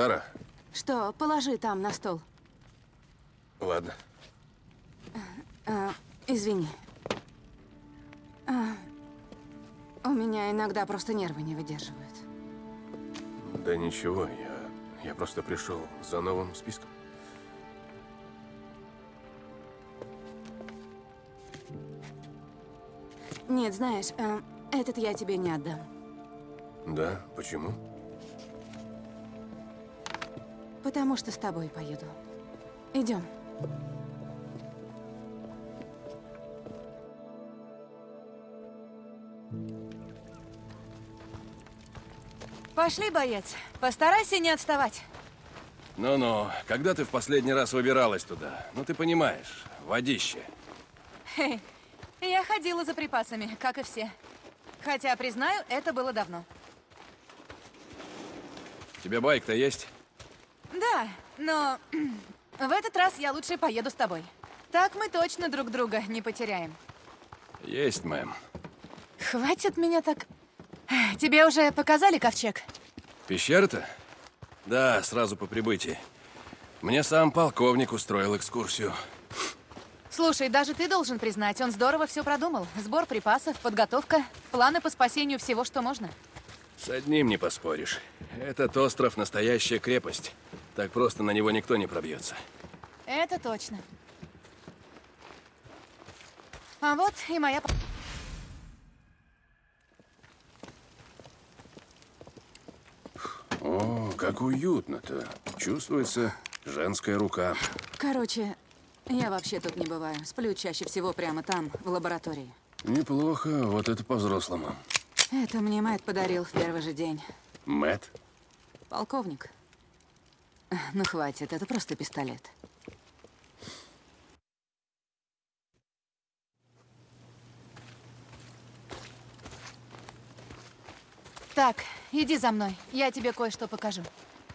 Сара, Что, положи там на стол. ладно. А, извини. А, у меня иногда просто нервы не выдерживают. Да ничего, я, я просто пришел за новым списком. Нет, знаешь, а, этот я тебе не отдам. Да, почему? Потому что с тобой поеду. Идем. Пошли, боец. Постарайся не отставать. Ну-ну, когда ты в последний раз выбиралась туда? Ну, ты понимаешь, водище. Хе, я ходила за припасами, как и все. Хотя, признаю, это было давно. У тебя байк-то есть? Да, но в этот раз я лучше поеду с тобой. Так мы точно друг друга не потеряем. Есть, мэм. Хватит меня так... Тебе уже показали ковчег? Пещера-то? Да, сразу по прибытии. Мне сам полковник устроил экскурсию. Слушай, даже ты должен признать, он здорово все продумал. Сбор припасов, подготовка, планы по спасению всего, что можно. С одним не поспоришь. Этот остров — настоящая крепость. Так просто на него никто не пробьется. Это точно. А вот и моя... О, как уютно-то. Чувствуется женская рука. Короче, я вообще тут не бываю. Сплю чаще всего прямо там, в лаборатории. Неплохо, вот это по-взрослому. Это мне Мэтт подарил в первый же день. Мэт? Полковник. Ну хватит, это просто пистолет. Так, иди за мной. Я тебе кое-что покажу.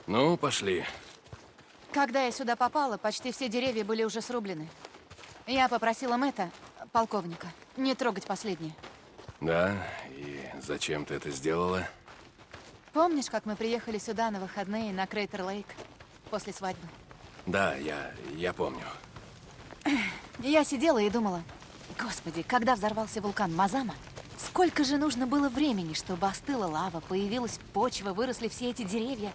Ну, пошли. Когда я сюда попала, почти все деревья были уже срублены. Я попросила Мэтта, полковника, не трогать последние. Да, и зачем ты это сделала? Помнишь, как мы приехали сюда на выходные на Крейтер-Лейк после свадьбы? Да, я, я помню. Я сидела и думала, господи, когда взорвался вулкан Мазама, сколько же нужно было времени, чтобы остыла лава, появилась почва, выросли все эти деревья.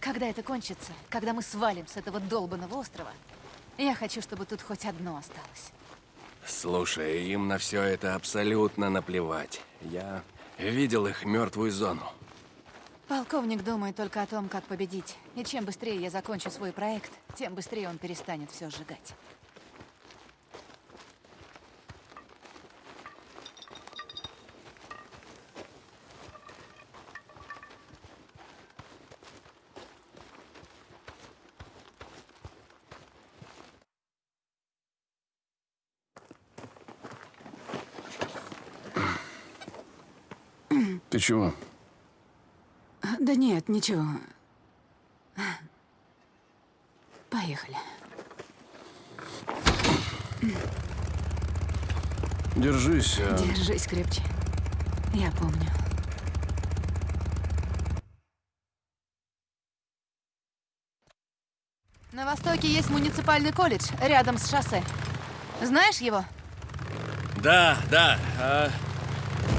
Когда это кончится, когда мы свалим с этого долбанного острова, я хочу, чтобы тут хоть одно осталось. Слушай, им на все это абсолютно наплевать. Я видел их мертвую зону. Полковник думает только о том, как победить. И чем быстрее я закончу свой проект, тем быстрее он перестанет все сжигать. Ты чего? Да нет, ничего. Поехали. Держись. а- Держись крепче. Я помню. На востоке есть муниципальный колледж рядом с шоссе. Знаешь его? Да, да. а,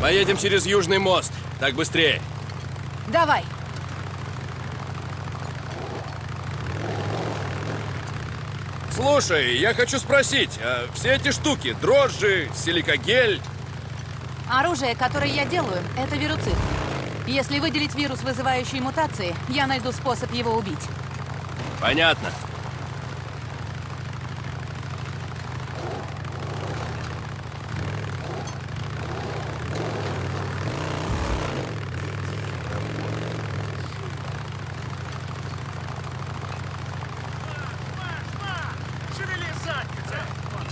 Поедем через Южный мост. Так быстрее. Давай. Слушай, я хочу спросить, а все эти штуки, дрожжи, силикогель, Оружие, которое я делаю, это вируцид. Если выделить вирус, вызывающий мутации, я найду способ его убить. понятно. Шевели задницей!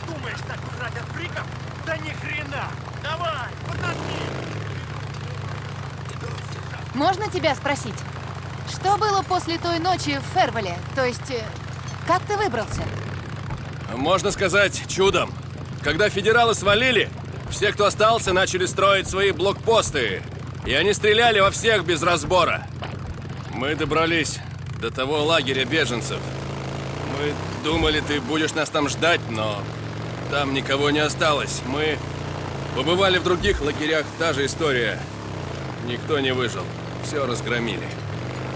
Думаешь, так удрать от фриков? Да ни хрена! Давай, подожди! Можно тебя спросить? Что было после той ночи в Фервеле? То есть, э, как ты выбрался? Можно сказать, чудом. Когда федералы свалили, все, кто остался, начали строить свои блокпосты. И они стреляли во всех без разбора. Мы добрались до того лагеря беженцев. Мы думали, ты будешь нас там ждать, но там никого не осталось. Мы побывали в других лагерях, та же история. Никто не выжил. Все разгромили.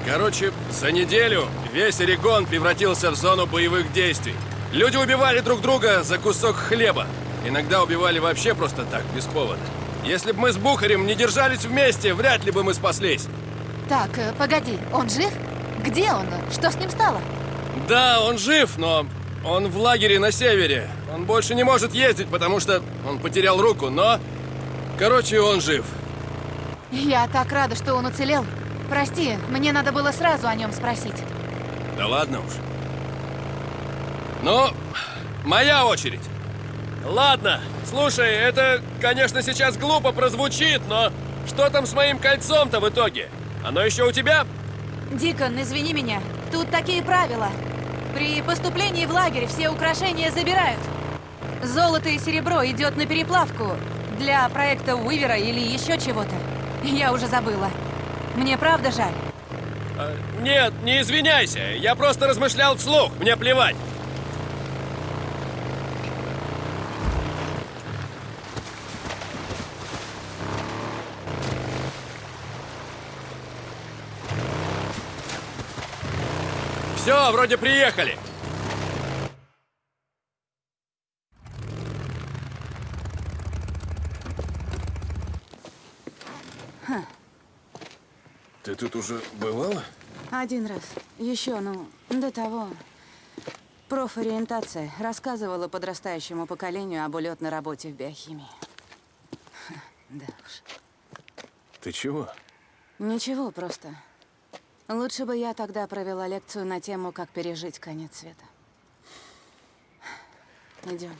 Короче, за неделю весь Орегон превратился в зону боевых действий. Люди убивали друг друга за кусок хлеба. Иногда убивали вообще просто так, без повода. Если бы мы с Бухарем не держались вместе, вряд ли бы мы спаслись. Так, э, погоди, он жив? Где он? Что с ним стало? Да, он жив, но он в лагере на севере. Он больше не может ездить, потому что он потерял руку, но... Короче, он жив. Я так рада, что он уцелел. Прости, мне надо было сразу о нем спросить. Да ладно уж. Ну, моя очередь. Ладно, слушай, это, конечно, сейчас глупо прозвучит, но что там с моим кольцом-то в итоге? Оно еще у тебя? Дикон, извини меня. Тут такие правила. При поступлении в лагерь все украшения забирают. Золото и серебро идет на переплавку для проекта Уивера или еще чего-то. Я уже забыла. Мне правда жаль. А, нет, не извиняйся. Я просто размышлял вслух. Мне плевать. Все, вроде приехали. Тут уже бывала? Один раз. Еще, ну, до того. Профориентация рассказывала подрастающему поколению об улетной работе в биохимии. Ха, Да уж. Ты чего? Ничего, просто. Лучше бы я тогда провела лекцию на тему, как пережить конец света. Идем.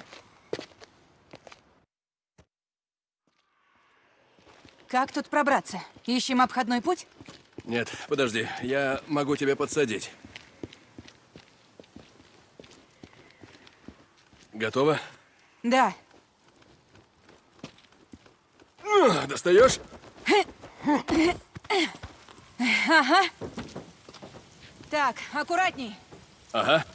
Как тут пробраться? Ищем обходной путь? Нет, подожди, я могу тебя подсадить. Готово? Да. Достаешь? Так, аккуратней. Ага.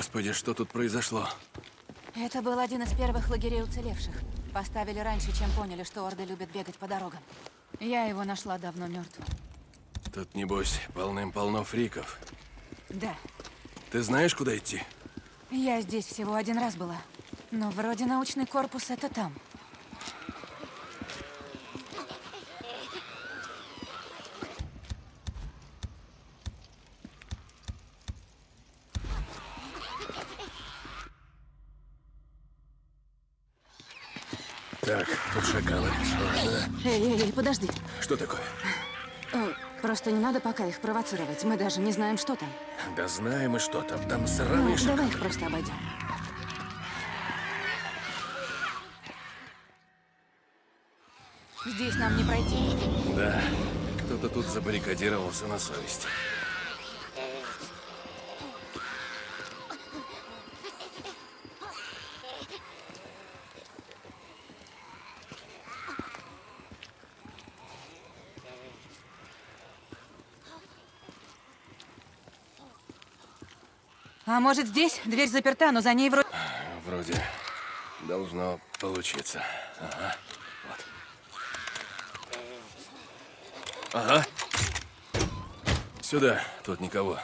Господи, что тут произошло? Это был один из первых лагерей уцелевших. Поставили раньше, чем поняли, что орды любят бегать по дорогам. Я его нашла давно мертвым. Тут, небось, полным-полно фриков. Да. Ты знаешь, куда идти? Я здесь всего один раз была. Но вроде научный корпус это там. Так, тут шакалы. Ладно. Эй, эй, эй, подожди. Что такое? Э, Просто не надо пока их провоцировать. Мы даже не знаем, что там. Да знаем мы что там. Там Ну, сраные шакалы. давай их просто обойдем. Здесь нам не пройти. Да, кто-то тут забаррикадировался на совесть. А может здесь? Дверь заперта, но за ней вроде... Вроде должно получиться. Ага. Вот. Ага. Сюда, тут никого.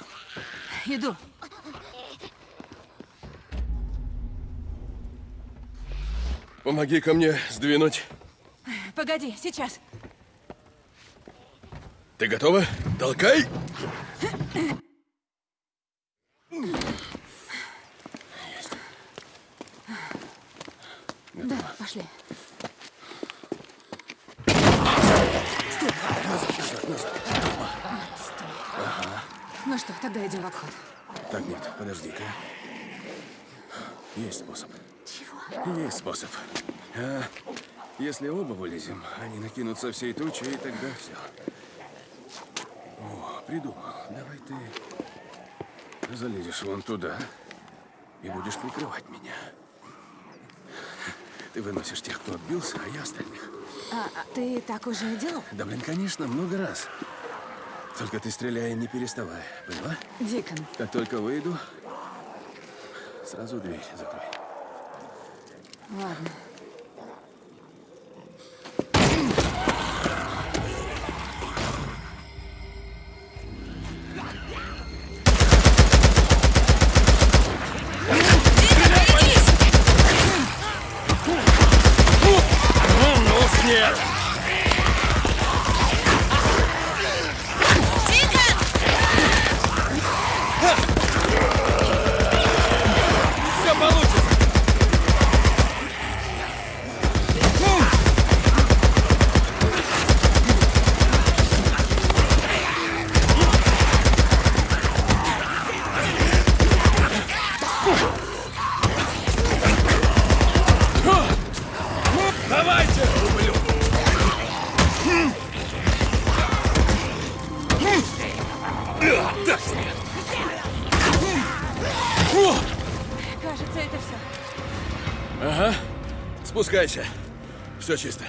Иду. Помоги ко мне сдвинуть. Погоди, сейчас. Ты готова? Толкай! Пошли. Ну что, тогда идем в обход. Так, нет, подожди-ка. Есть способ. Чего? Есть способ. А, если оба вылезем, они накинутся всей тучей, и тогда все. О, придумал. Давай ты залезешь вон туда и будешь прикрывать меня. Ты выносишь тех, кто отбился, а я остальных. А, а ты так уже делал? Да, блин, конечно, много раз. Только ты стреляй, не переставай. Поняла? Дикон, Как только выйду, сразу дверь закрой. ладно. Спускайся. Все чисто.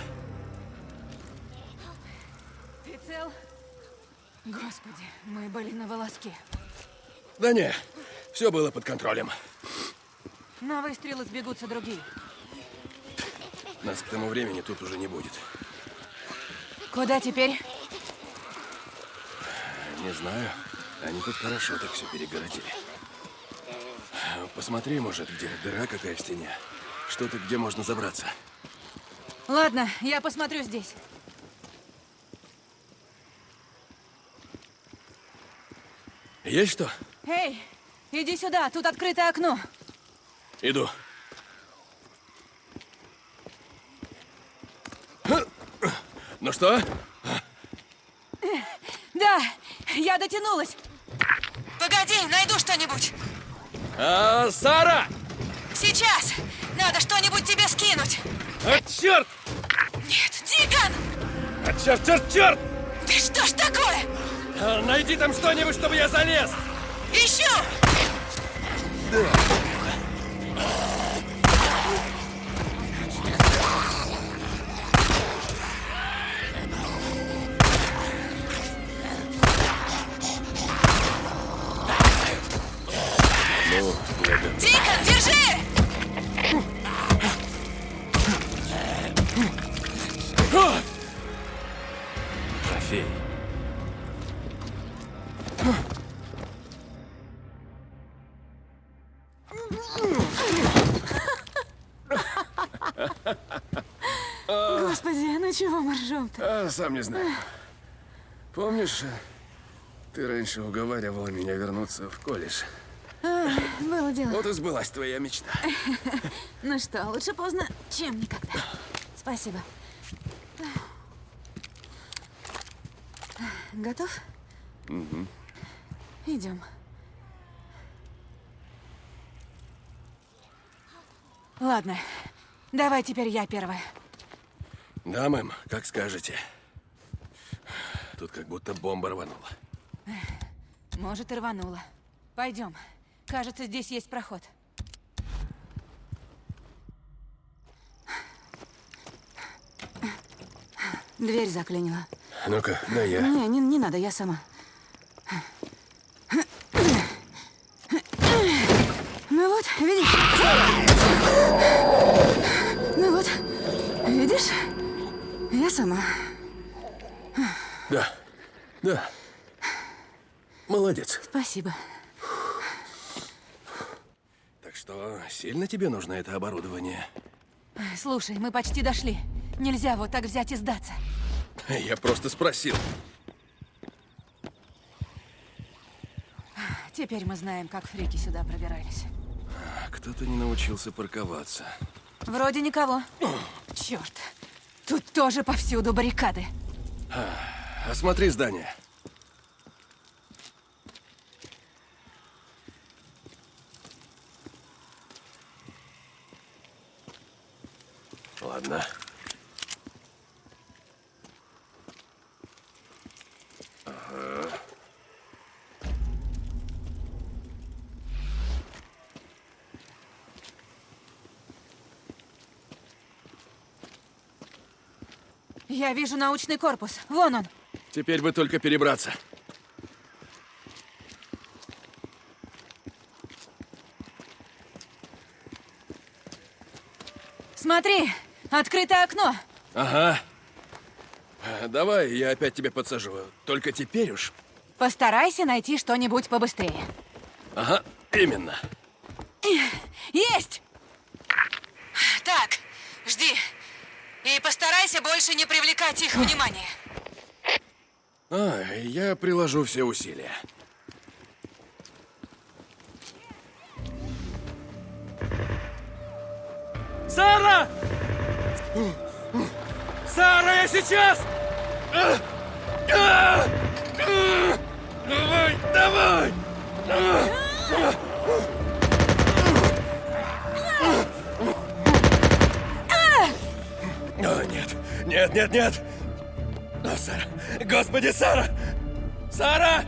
Ты цел? Господи, мы были на волоске. Да не, все было под контролем. На выстрелы сбегутся другие. Нас к тому времени тут уже не будет. Куда теперь? Не знаю. Они тут хорошо так все перегородили. Посмотри, может, где дыра какая в стене. Что-то, где можно забраться. Ладно, я посмотрю здесь. Есть что? Эй, иди сюда, тут открытое окно. Иду. Ну что? Да, я дотянулась. Погоди, найду что-нибудь. А, Сара! Сейчас. Надо что-нибудь тебе скинуть. А, черт! Нет, Дикон! А, черт, черт, черт! Да что ж такое? А, найди там что-нибудь, чтобы я залез! Ищу! Ну, сам не знаю. Помнишь, ты раньше уговаривала меня вернуться в колледж? Было дело. Вот и сбылась твоя мечта. Ну что, лучше поздно, чем никогда. Спасибо. Готов? Угу. Идем. Ладно, давай теперь я первая. Да, мэм, как скажете. Тут как будто бомба рванула. Может, и рванула. Пойдем. Кажется, здесь есть проход. Дверь заклинила. Ну-ка, да я. Не, не, не надо, я сама. Ну вот, видишь? Ну вот, видишь? Я сама. Да, да. Молодец. Спасибо. Так что, сильно тебе нужно это оборудование? Слушай, мы почти дошли. Нельзя вот так взять и сдаться. Я просто спросил. Теперь мы знаем, как фрики сюда пробирались. А Кто-то не научился парковаться. Вроде никого. Черт. Тут тоже повсюду баррикады. Осмотри здание. Ладно. Ага. Я вижу научный корпус. Вон он. Теперь бы только перебраться. Смотри, открытое окно. Ага. Э, Давай, я опять тебя подсажу. Только теперь уж. Постарайся найти что-нибудь побыстрее. Ага, именно. Есть! Так, жди. И постарайся больше не привлекать их внимание. А, я приложу все усилия. Сара! Сара, я сейчас! Давай, давай! О, нет, нет, нет, нет! О, Сара! Господи, Сара! Сара!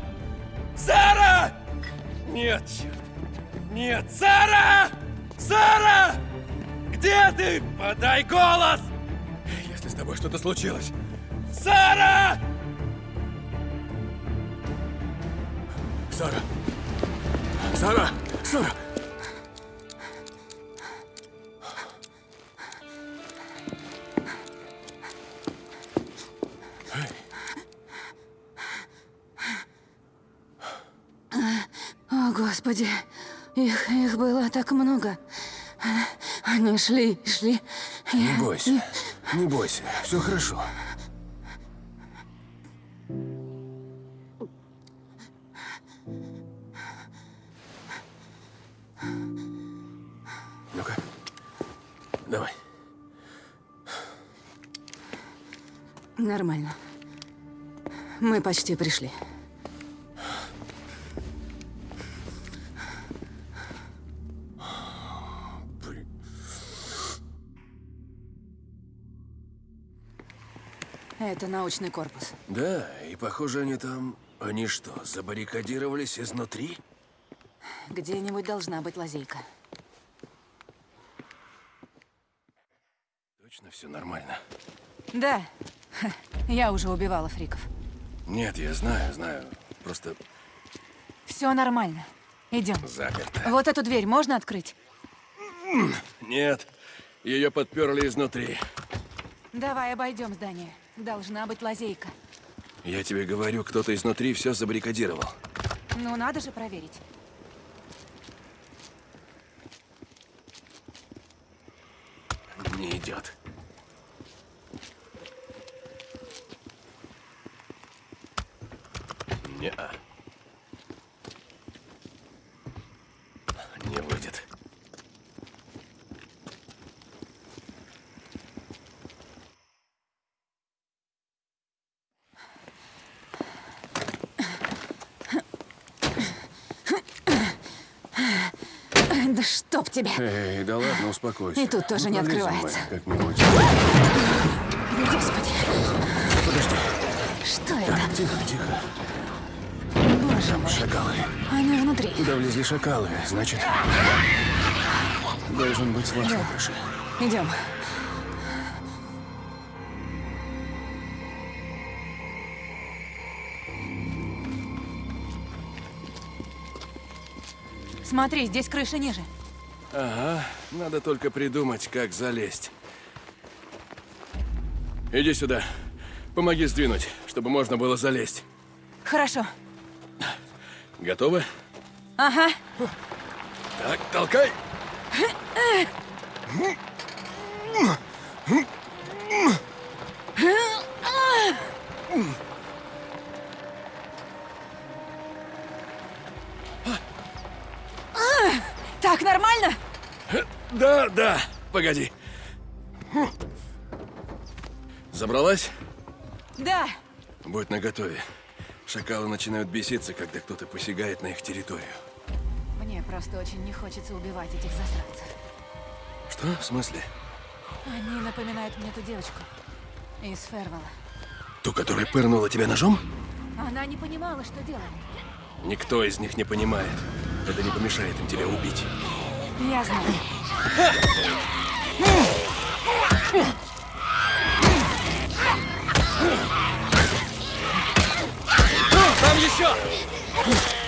Сара! Нет, черт! Нет, Сара! Сара! Где ты? Подай голос! Если с тобой что-то случилось. Сара! Сара! Сара! Сара! Господи, их, их было так много. Они шли, шли. Не бойся, не бойся, все хорошо. Ну-ка, давай. Нормально. Мы почти пришли. Это научный корпус. Да, и похоже, они там... Они что, забаррикадировались изнутри? Где-нибудь должна быть лазейка. Точно все нормально? Да, Ха, я уже убивала фриков. Нет, я знаю, знаю. Просто Все нормально. Идем. заперто. Вот эту дверь можно открыть? Нет, ее подперли изнутри. Давай обойдем здание. Должна быть лазейка. Я тебе говорю, кто-то изнутри все забаррикадировал. Ну, надо же проверить. Не идет. не Не выйдет. Да тебя! Эй, да ладно, успокойся. И тут тоже не пролезем открывается. мы Как-нибудь. Господи, Подожди. что это? Тихо, тихо. Боже мой, Шакалы. они внутри. Туда влезли шакалы, значит... Должен быть лаз на крыше. Идем. Смотри, здесь крыша ниже. Ага, надо только придумать, как залезть. Иди сюда. Помоги сдвинуть, чтобы можно было залезть. Хорошо. Готовы? Ага. Так, толкай! Так, нормально? Да, да, погоди. Забралась? Да. Будь наготове. Шакалы начинают беситься, когда кто-то посягает на их территорию. Мне просто очень не хочется убивать этих засранцев. Что? В смысле? Они напоминают мне ту девочку из Фервала. Ту, которая пырнула тебя ножом? Она не понимала, что делает. Никто из них не понимает. Это не помешает им тебя убить. Я знаю. Там еще!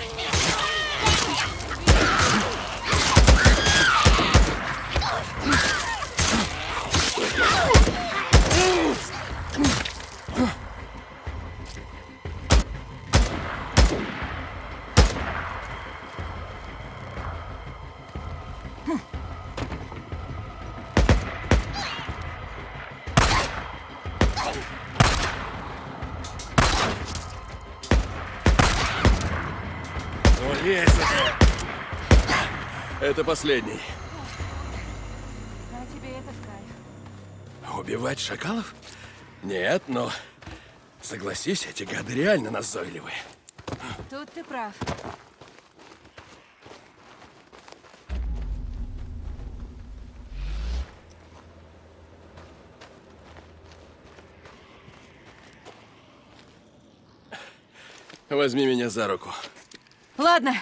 Это последний. А тебе это в кайф. Убивать шакалов? Нет, но... Согласись, эти гады реально назойливые. Тут ты прав. Возьми меня за руку. Ладно.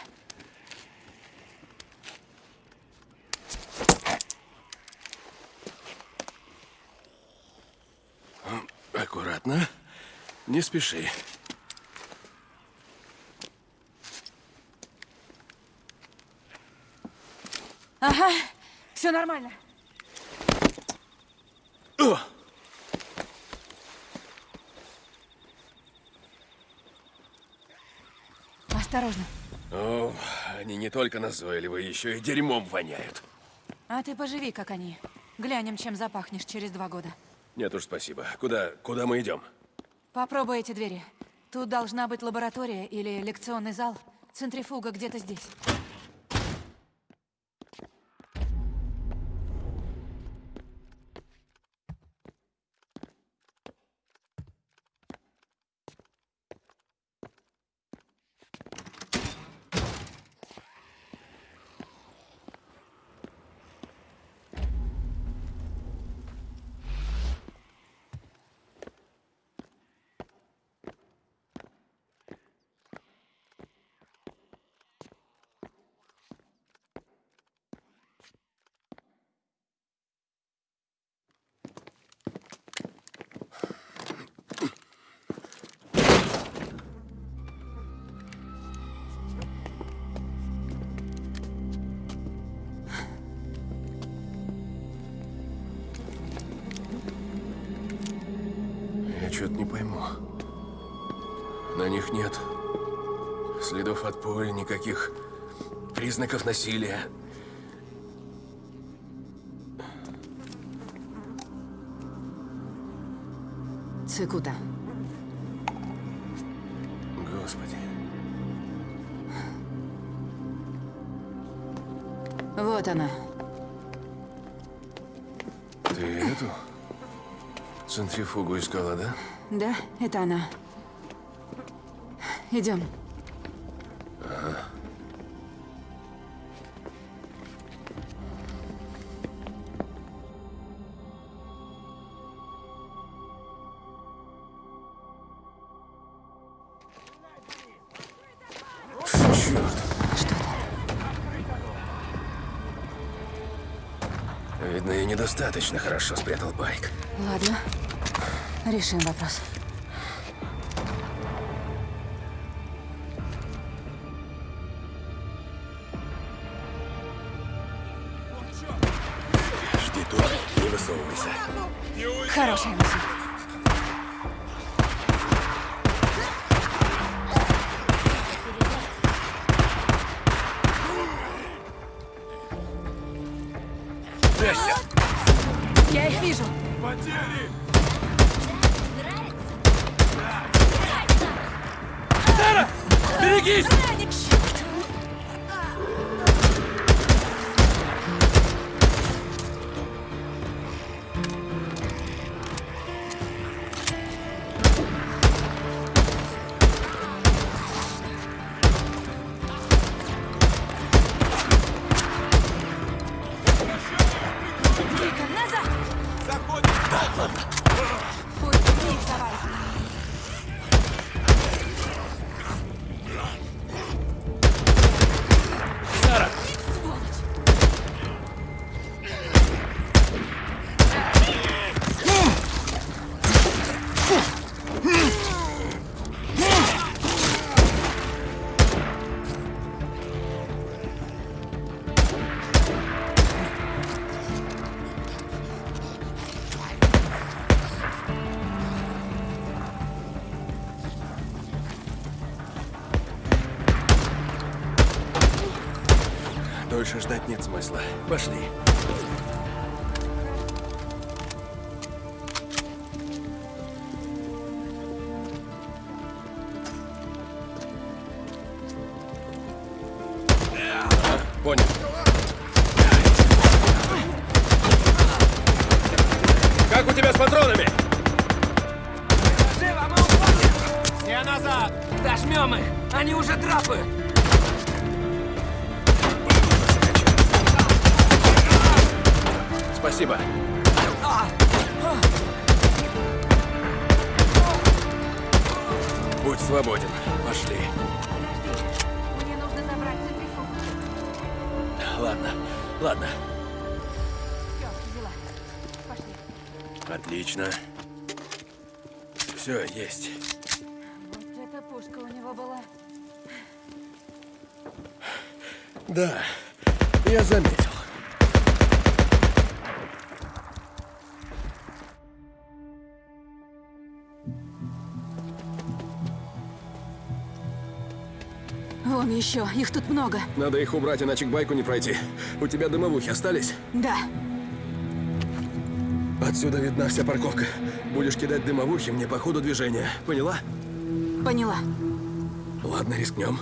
Не спеши. Ага, все нормально. О! Осторожно. О, они не только назойливые, еще и дерьмом воняют. А ты поживи, как они. Глянем, чем запахнешь через два года. Нет уж, спасибо. Куда, куда мы идем? Попробуй эти двери. Тут должна быть лаборатория или лекционный зал. Центрифуга где-то здесь. Никаких признаков насилия. Цикута. Господи. Вот она. Ты эту центрифугу искала, да? Да, это она. Идем. Недостаточно хорошо спрятал байк. Ладно. Решим вопрос. Жди тут, не высовывайся. Хорошая мысль. Дольше ждать нет смысла. Пошли. Отлично. Все, есть. Вот эта пушка у него была. Да, я заметил. Вон еще, их тут много. Надо их убрать, иначе к байку не пройти. У тебя дымовухи остались? Да. Отсюда видна вся парковка. Будешь кидать дымовухи мне по ходу движения. Поняла? Поняла. Ладно, рискнем.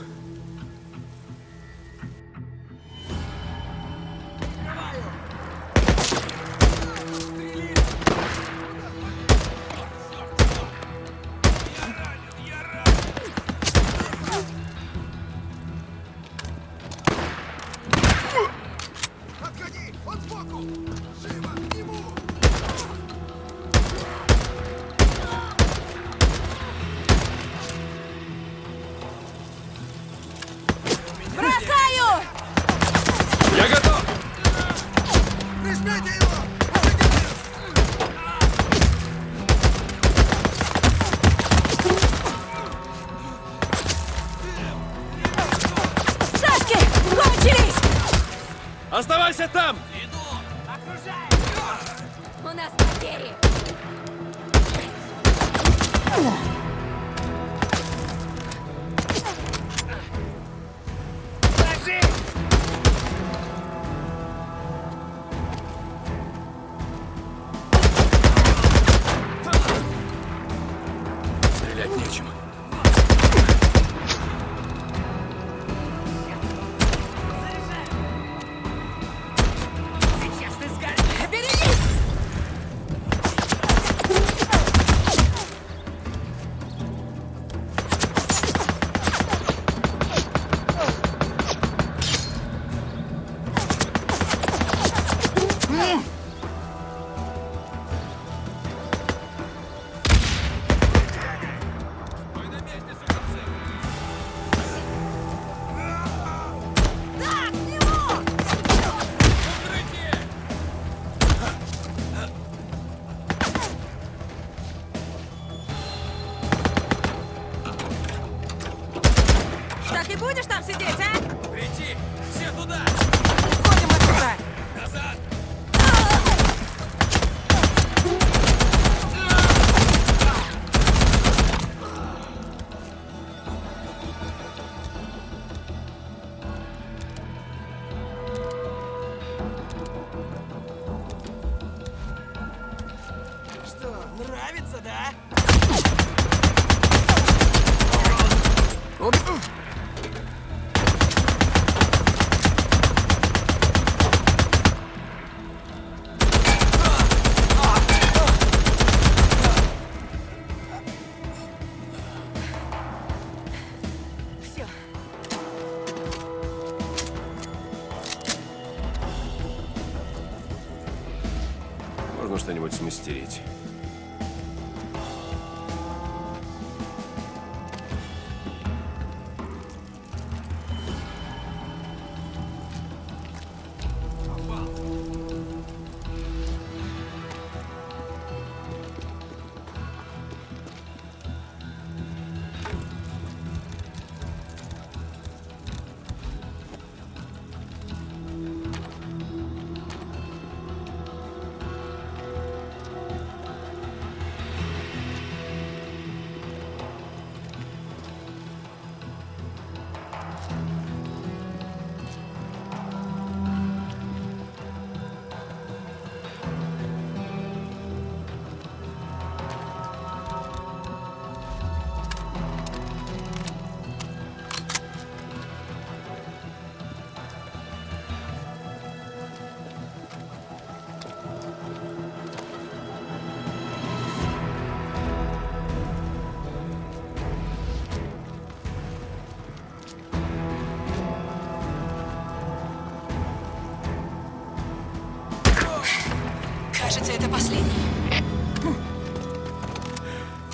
И будешь там сидеть, а? Прийти! Все туда!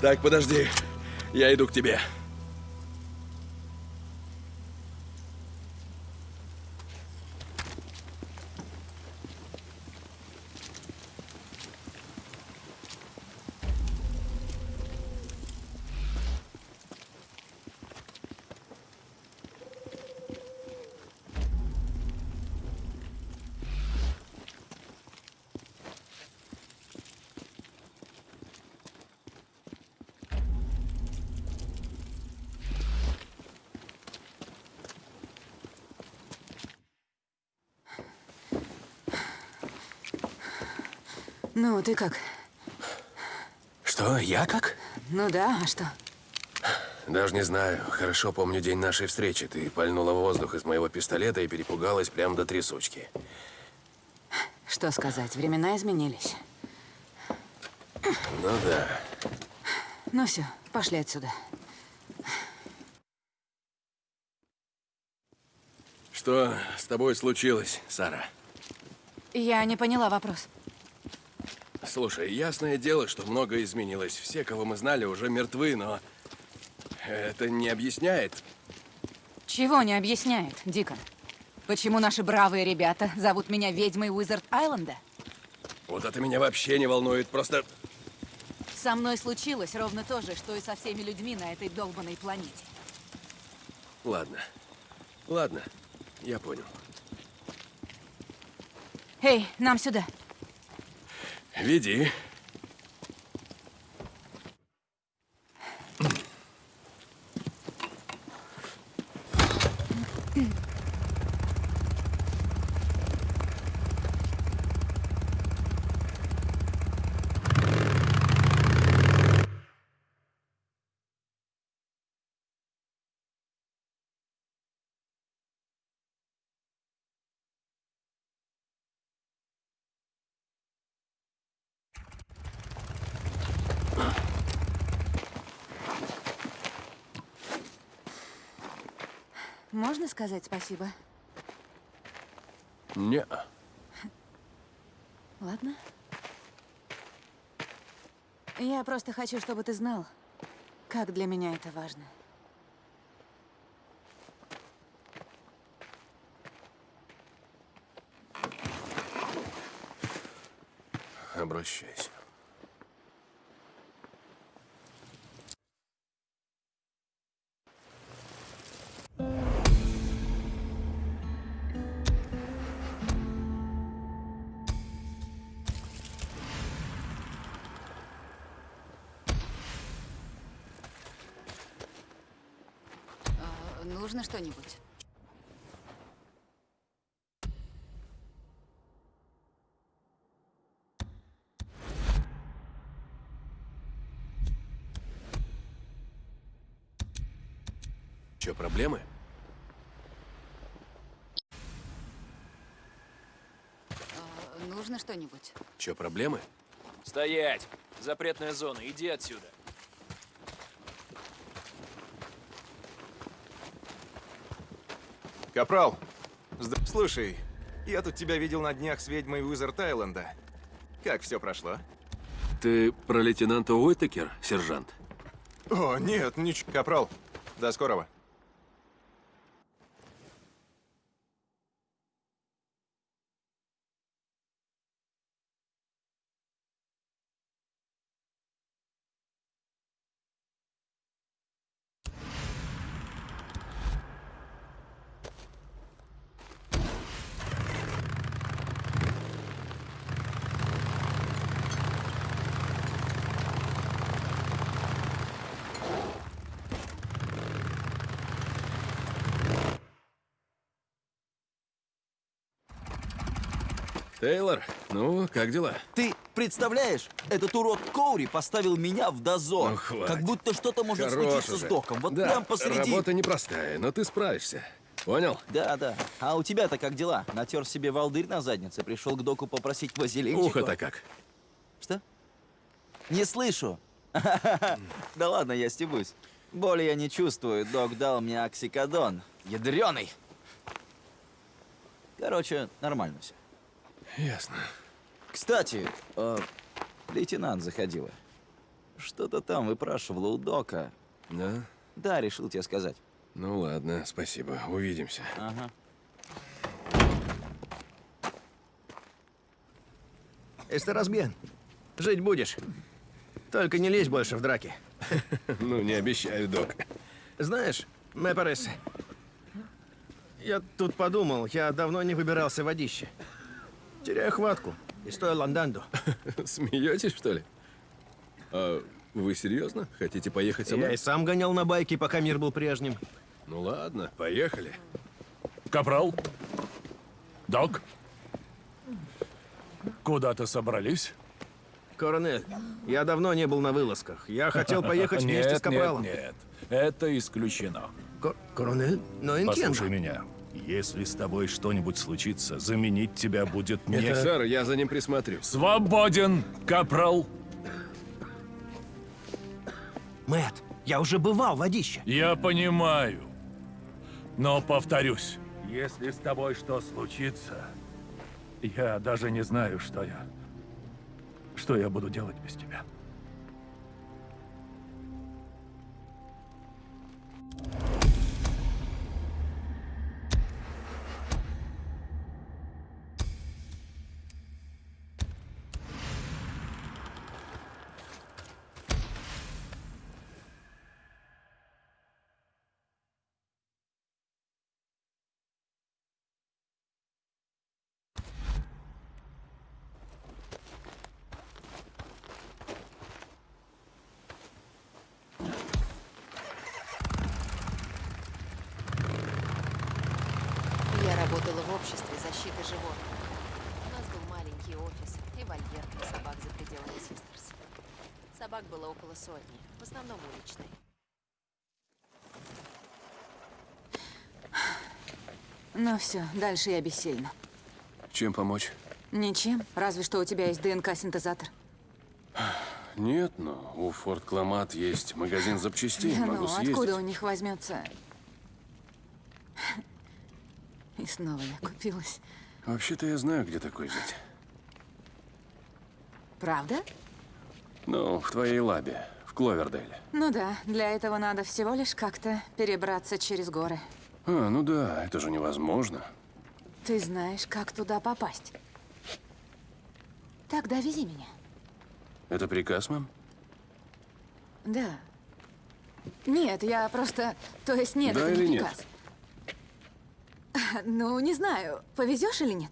Так, подожди. Я иду к тебе. Ну, ты как? Что, я как? Ну да, а что? Даже не знаю. Хорошо помню день нашей встречи. Ты пальнула воздух из моего пистолета и перепугалась прямо до трясучки. Что сказать, времена изменились. Ну да. Ну все, пошли отсюда. Что с тобой случилось, Сара? Я не поняла вопрос. Слушай, ясное дело, что многое изменилось. Все, кого мы знали, уже мертвы, но это не объясняет. Чего не объясняет, Дикон? Почему наши бравые ребята зовут меня ведьмой Уизард Айленда? Вот это меня вообще не волнует. Просто Со мной случилось ровно то же, что и со всеми людьми на этой долбанной планете. ладно. Ладно, я понял. Эй, нам сюда. Веди. Можно сказать спасибо? Не. Ладно. Я просто хочу, чтобы ты знал, как для меня это важно. Обращайся. Нужно что-нибудь? Че, проблемы? Нужно что-нибудь? Че, проблемы? Стоять! Запретная зона, иди отсюда. Капрал, зд- слушай, я тут тебя видел на днях с ведьмой Уизард Айленда. Как все прошло? Ты про лейтенанта Уитакер, сержант? О, нет, ничего. Капрал, до скорого. Тейлор, ну, как дела? Ты представляешь, этот урод Коури поставил меня в дозор. Ну, хватит. как будто что-то может Хорош случиться уже. с доком. Вот да, прям посреди. работа непростая, но ты справишься. Понял? Да, да. А у тебя-то как дела? Натер себе волдырь на заднице, пришел к доку попросить вазелинчика. Ухо-то как? Что? Не слышу. Да ладно, я стебусь. Боли я не чувствую. Док дал мне оксикодон. Ядреный. Короче, нормально все. Ясно. Кстати, э, лейтенант заходила. Что-то там выпрашивала у Дока. Да? Да, решил тебе сказать. Ну ладно, спасибо. Увидимся. Ага. Эстерас Бен, жить будешь. Только не лезь больше в драки. Ну, не обещаю, док. Знаешь, Мэпарес, я тут подумал, я давно не выбирался в водище. Теряю хватку и стою ланданду. Смеетесь, что ли? А вы серьезно? Хотите поехать со Я мной? и сам гонял на байке, пока мир был прежним. Ну ладно, поехали. Капрал? Док? Куда-то собрались? Коронель, я давно не был на вылазках. Я хотел поехать вместе нет, с Капралом. Нет, нет, это исключено. Ко- Коронель? Но Послушай интенда. меня. Если с тобой что-нибудь случится, заменить тебя будет не... Сэр, я за ним присмотрю. Свободен, Капрал! Мэт, я уже бывал в водище. Я понимаю. Но повторюсь, если с тобой что случится, я даже не знаю, что я... Что я буду делать без тебя. Я работала в обществе защиты животных. У нас был маленький офис и вольер для собак за пределами Систерс. Собак было около сотни, в основном уличные. Ну все, дальше я бессильна. Чем помочь? Ничем, разве что у тебя есть ДНК-синтезатор. Нет, но у Форт Кламат есть магазин запчастей. Да Могу ну, съездить. откуда у них возьмется? И снова я купилась. Вообще-то я знаю, где такой взять. Правда? Ну, в твоей лабе, в Кловердейле. Ну да, для этого надо всего лишь как-то перебраться через горы. А, ну да, это же невозможно. Ты знаешь, как туда попасть. Тогда вези меня. Это приказ, мам? Да. Нет, я просто... То есть нет, Да это или не нет? приказ. Ну, не знаю, повезешь или нет?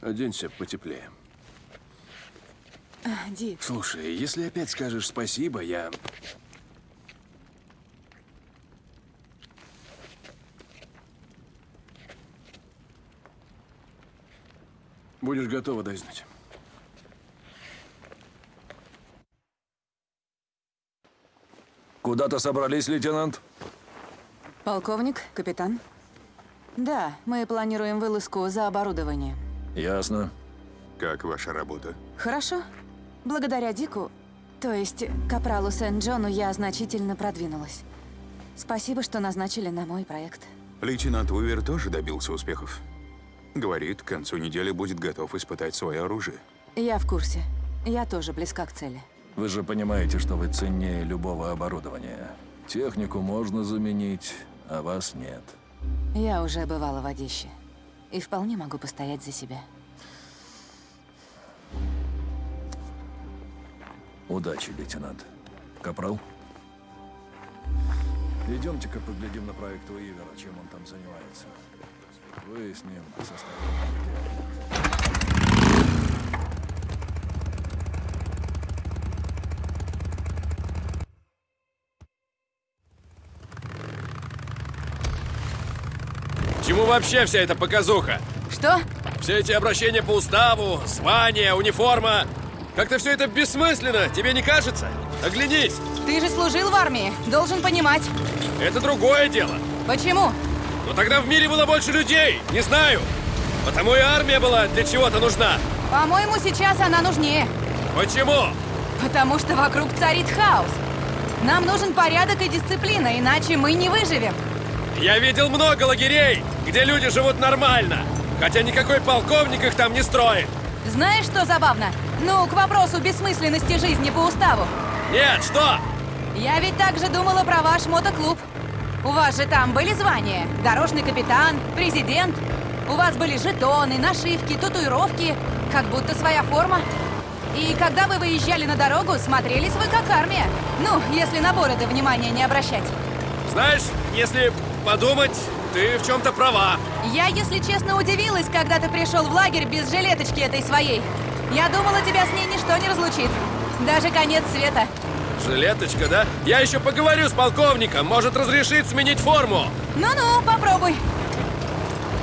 Оденься потеплее. Дик, Слушай, если опять скажешь спасибо, я... Будешь готова дазнуть. Куда-то собрались, лейтенант? полковник, капитан? Да, мы планируем вылазку за оборудование. Ясно. Как ваша работа? Хорошо. Благодаря Дику, то есть Капралу Сент-Джону, я значительно продвинулась. Спасибо, что назначили на мой проект. Лейтенант Уивер тоже добился успехов. Говорит, к концу недели будет готов испытать свое оружие. Я в курсе. Я тоже близка к цели. Вы же понимаете, что вы ценнее любого оборудования. Технику можно заменить, а вас нет. Я уже бывала в водище. И вполне могу постоять за себя. Удачи, лейтенант. Капрал? Идемте-ка поглядим на проект Уивера, чем он там занимается. Выясним состояние. Чему вообще вся эта показуха? Что? Все эти обращения по уставу, звания, униформа. Как-то все это бессмысленно, тебе не кажется? Оглянись, Ты же служил в армии. Должен понимать. это другое дело. Почему? Но тогда в мире было больше людей, не знаю. Потому и армия была для чего-то нужна. По-моему, сейчас она нужнее. Почему? Потому что вокруг царит хаос. Нам нужен порядок и дисциплина, иначе мы не выживем. Я видел много лагерей, где люди живут нормально. Хотя никакой полковник их там не строит. Знаешь, что забавно? Ну, к вопросу бессмысленности жизни по уставу. Нет, что? Я ведь также думала про ваш мотоклуб. У вас же там были звания? Дорожный капитан, президент. У вас были жетоны, нашивки, татуировки. Как будто своя форма. И когда вы выезжали на дорогу, смотрелись вы как армия. Ну, если на бороды внимания не обращать. Знаешь, если подумать, ты в чем-то права. Я, если честно, удивилась, когда ты пришел в лагерь без жилеточки этой своей. Я думала, тебя с ней ничто не разлучит. Даже конец света. Жилеточка, да? Я еще поговорю с полковником. Может, разрешит сменить форму. Ну-ну, попробуй.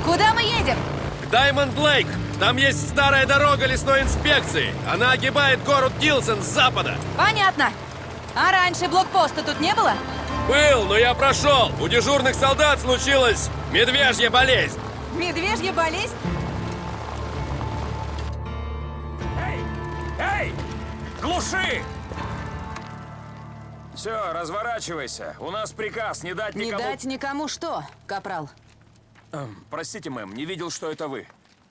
Куда мы едем? К Даймонд Лейк. Там есть старая дорога лесной инспекции. Она огибает город Гилсон с запада. Понятно. А раньше блокпоста тут не было? Был, но я прошел. У дежурных солдат случилась медвежья болезнь. Медвежья болезнь? Глуши! Все, разворачивайся. У нас приказ не дать Не никому... дать никому что, капрал? Эм, простите, мэм, не видел, что это вы.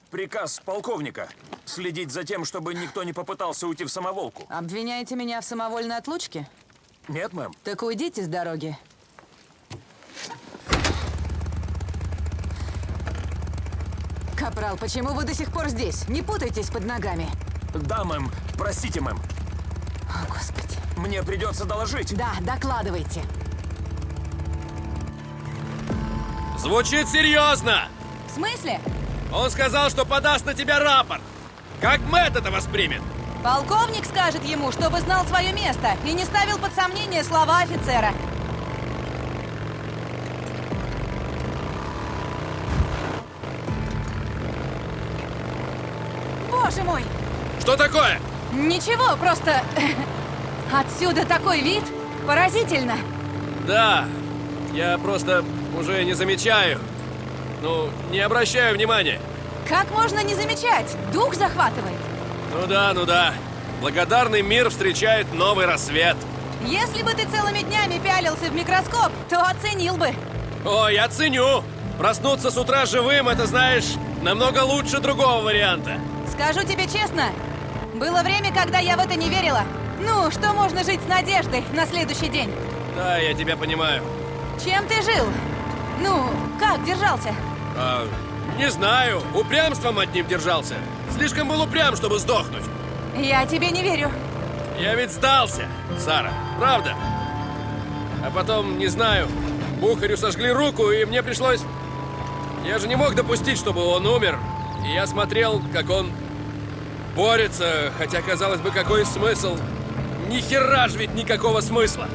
Приказ полковника. Следить за тем, чтобы никто не попытался уйти в самоволку. Обвиняете меня в самовольной отлучке? Нет, мэм. Так уйдите с дороги. Капрал, почему вы до сих пор здесь? Не путайтесь под ногами. Да, мэм. Простите, мэм. О, Господи. Мне придется доложить. Да, докладывайте. Звучит серьезно. В смысле? Он сказал, что подаст на тебя рапорт. Как Мэтт это воспримет? Полковник скажет ему, чтобы знал свое место и не ставил под сомнение слова офицера. Боже мой! Что такое? Ничего, просто... Отсюда такой вид поразительно. Да, я просто уже не замечаю. Ну, не обращаю внимания. Как можно не замечать? Дух захватывает. Ну да, ну да. Благодарный мир встречает новый рассвет. Если бы ты целыми днями пялился в микроскоп, то оценил бы. О, я ценю. Проснуться с утра живым, это, знаешь, намного лучше другого варианта. Скажу тебе честно, было время, когда я в это не верила. Ну, что можно жить с надеждой на следующий день? Да, я тебя понимаю. Чем ты жил? Ну, как держался? А, не знаю, упрямством одним держался. Слишком был упрям, чтобы сдохнуть. Я тебе не верю. Я ведь сдался, Сара, правда. А потом, не знаю, Бухарю сожгли руку, и мне пришлось... Я же не мог допустить, чтобы он умер. И я смотрел, как он борется, хотя, казалось бы, какой смысл? Ни хера ж ведь никакого смысла.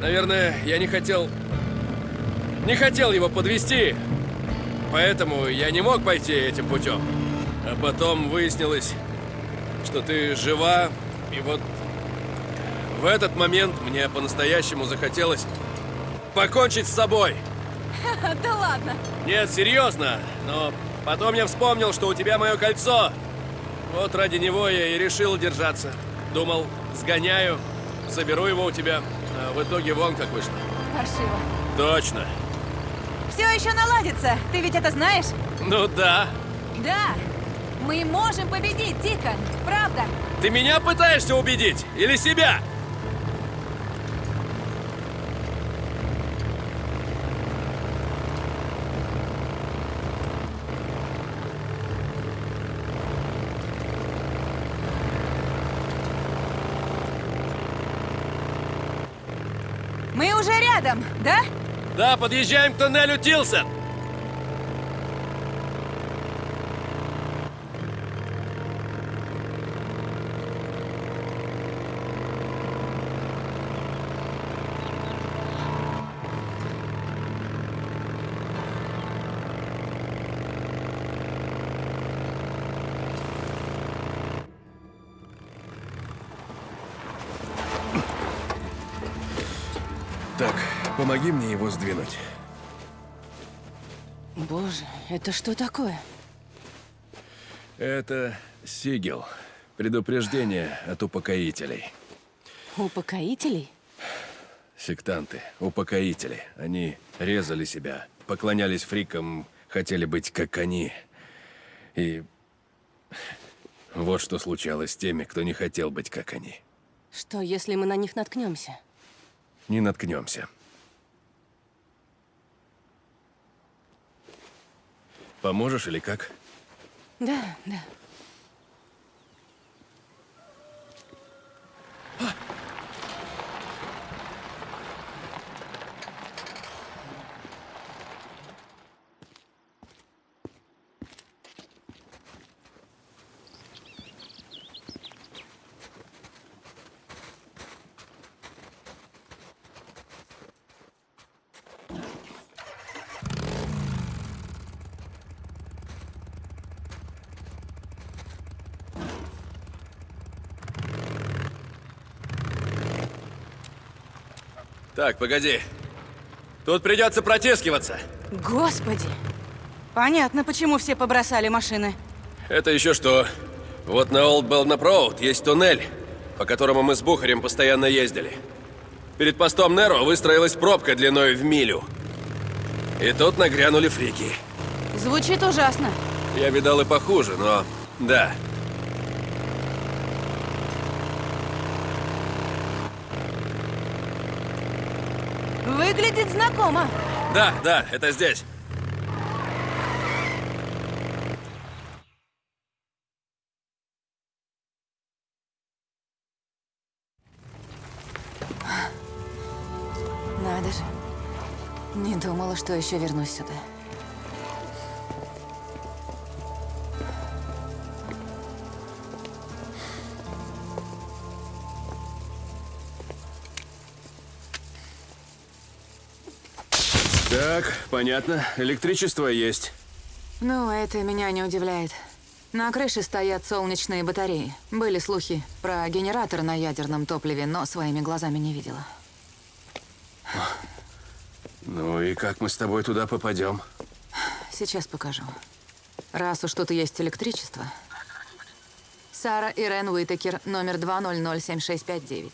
Наверное, я не хотел... Не хотел его подвести, поэтому я не мог пойти этим путем. А потом выяснилось, что ты жива, и вот в этот момент мне по-настоящему захотелось покончить с собой. Да ладно. Нет, серьезно, но потом я вспомнил, что у тебя мое кольцо. Вот ради него я и решил держаться. Думал, сгоняю, заберу его у тебя. А в итоге вон как вышло. Паршиво. Точно. Все еще наладится. Ты ведь это знаешь? Ну да. Да. Мы можем победить, Дикон. Правда. Ты меня пытаешься убедить? Или себя? Мы уже рядом, да? Да, подъезжаем к тоннелю Тилсон. Помоги мне его сдвинуть. Боже, это что такое? Это сигел. Предупреждение от упокоителей. Упокоителей? Сектанты, упокоители. Они резали себя, поклонялись фрикам, хотели быть как они. И Вот что случалось с теми, кто не хотел быть как они. Что, если мы на них наткнемся? Не наткнемся. Поможешь или как? Да, да. Так, погоди. Тут придется протискиваться. Господи! Понятно, почему все побросали машины. Это еще что? Вот на Олд Белнап Роуд есть туннель, по которому мы с Бухарем постоянно ездили. Перед постом Неро выстроилась пробка длиной в милю. И тут нагрянули фрики. Звучит ужасно. Я видал и похуже, но... Да. Выглядит знакомо. Да, да, это здесь. Надо же. Не думала, что еще вернусь сюда. Так, понятно. Электричество есть. Ну, это меня не удивляет. На крыше стоят солнечные батареи. Были слухи про генератор на ядерном топливе, но своими глазами не видела. Ну и как мы с тобой туда попадем? Сейчас покажу. Раз уж тут есть электричество. Сара Ирен Уитакер, номер 2007659.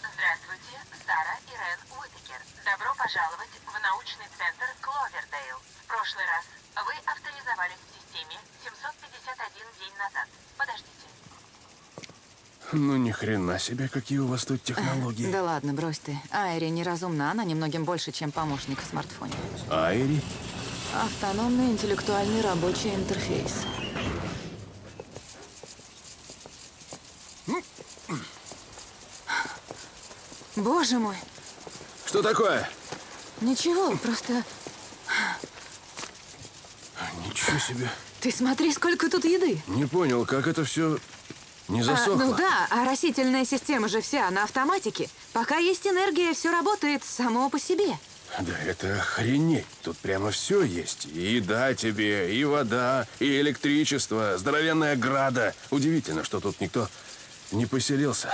Здравствуйте, Сара Ирен Уитакер. Добро пожаловать в научный центр Кловердейл. В прошлый раз вы авторизовались в системе 751 день назад. Подождите. Ну ни хрена себе, какие у вас тут технологии. Да ладно, брось ты. Айри неразумна, она немногим больше, чем помощник в смартфоне. Айри? Автономный интеллектуальный рабочий интерфейс. Боже мой, Что такое? ничего, просто Ничего себе. ты смотри, сколько тут еды. Не понял, как это все не А, засохло. ну да, а растительная система же вся на автоматике. Пока есть энергия, все работает само по себе. Да это охренеть. Тут прямо все есть. И еда тебе, и вода, и электричество, здоровенная града. Удивительно, что тут никто не поселился.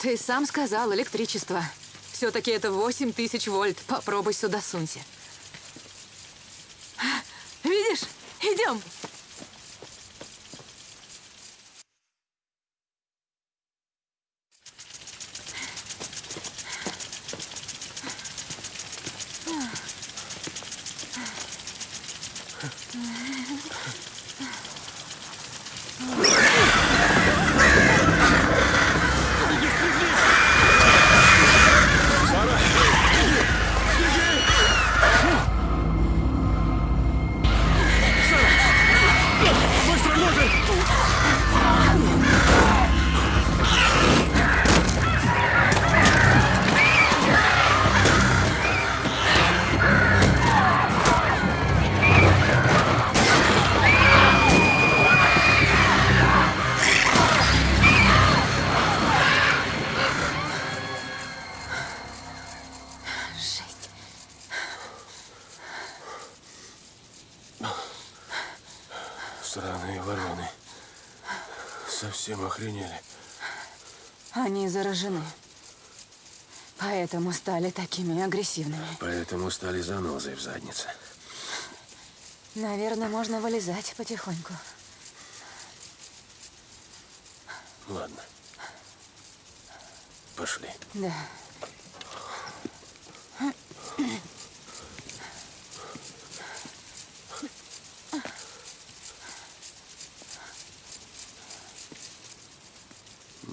Ты сам сказал электричество. Все-таки это 8 тысяч вольт. Попробуй сюда сунься. Видишь? Идем. Совсем охренели. Они заражены. Поэтому стали такими агрессивными. Поэтому стали занозой в заднице. Наверное, можно вылезать потихоньку. Ладно. Пошли. Да.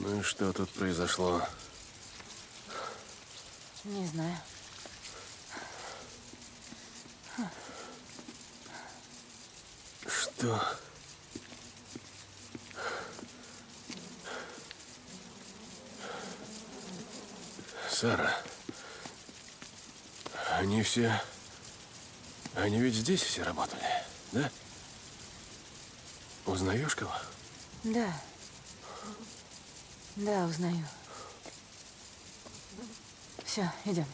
Ну и что тут произошло? Не знаю. Что? Сара. Они все... Они ведь здесь все работали, да? Узнаешь кого? Да. Да, узнаю. Все, идем.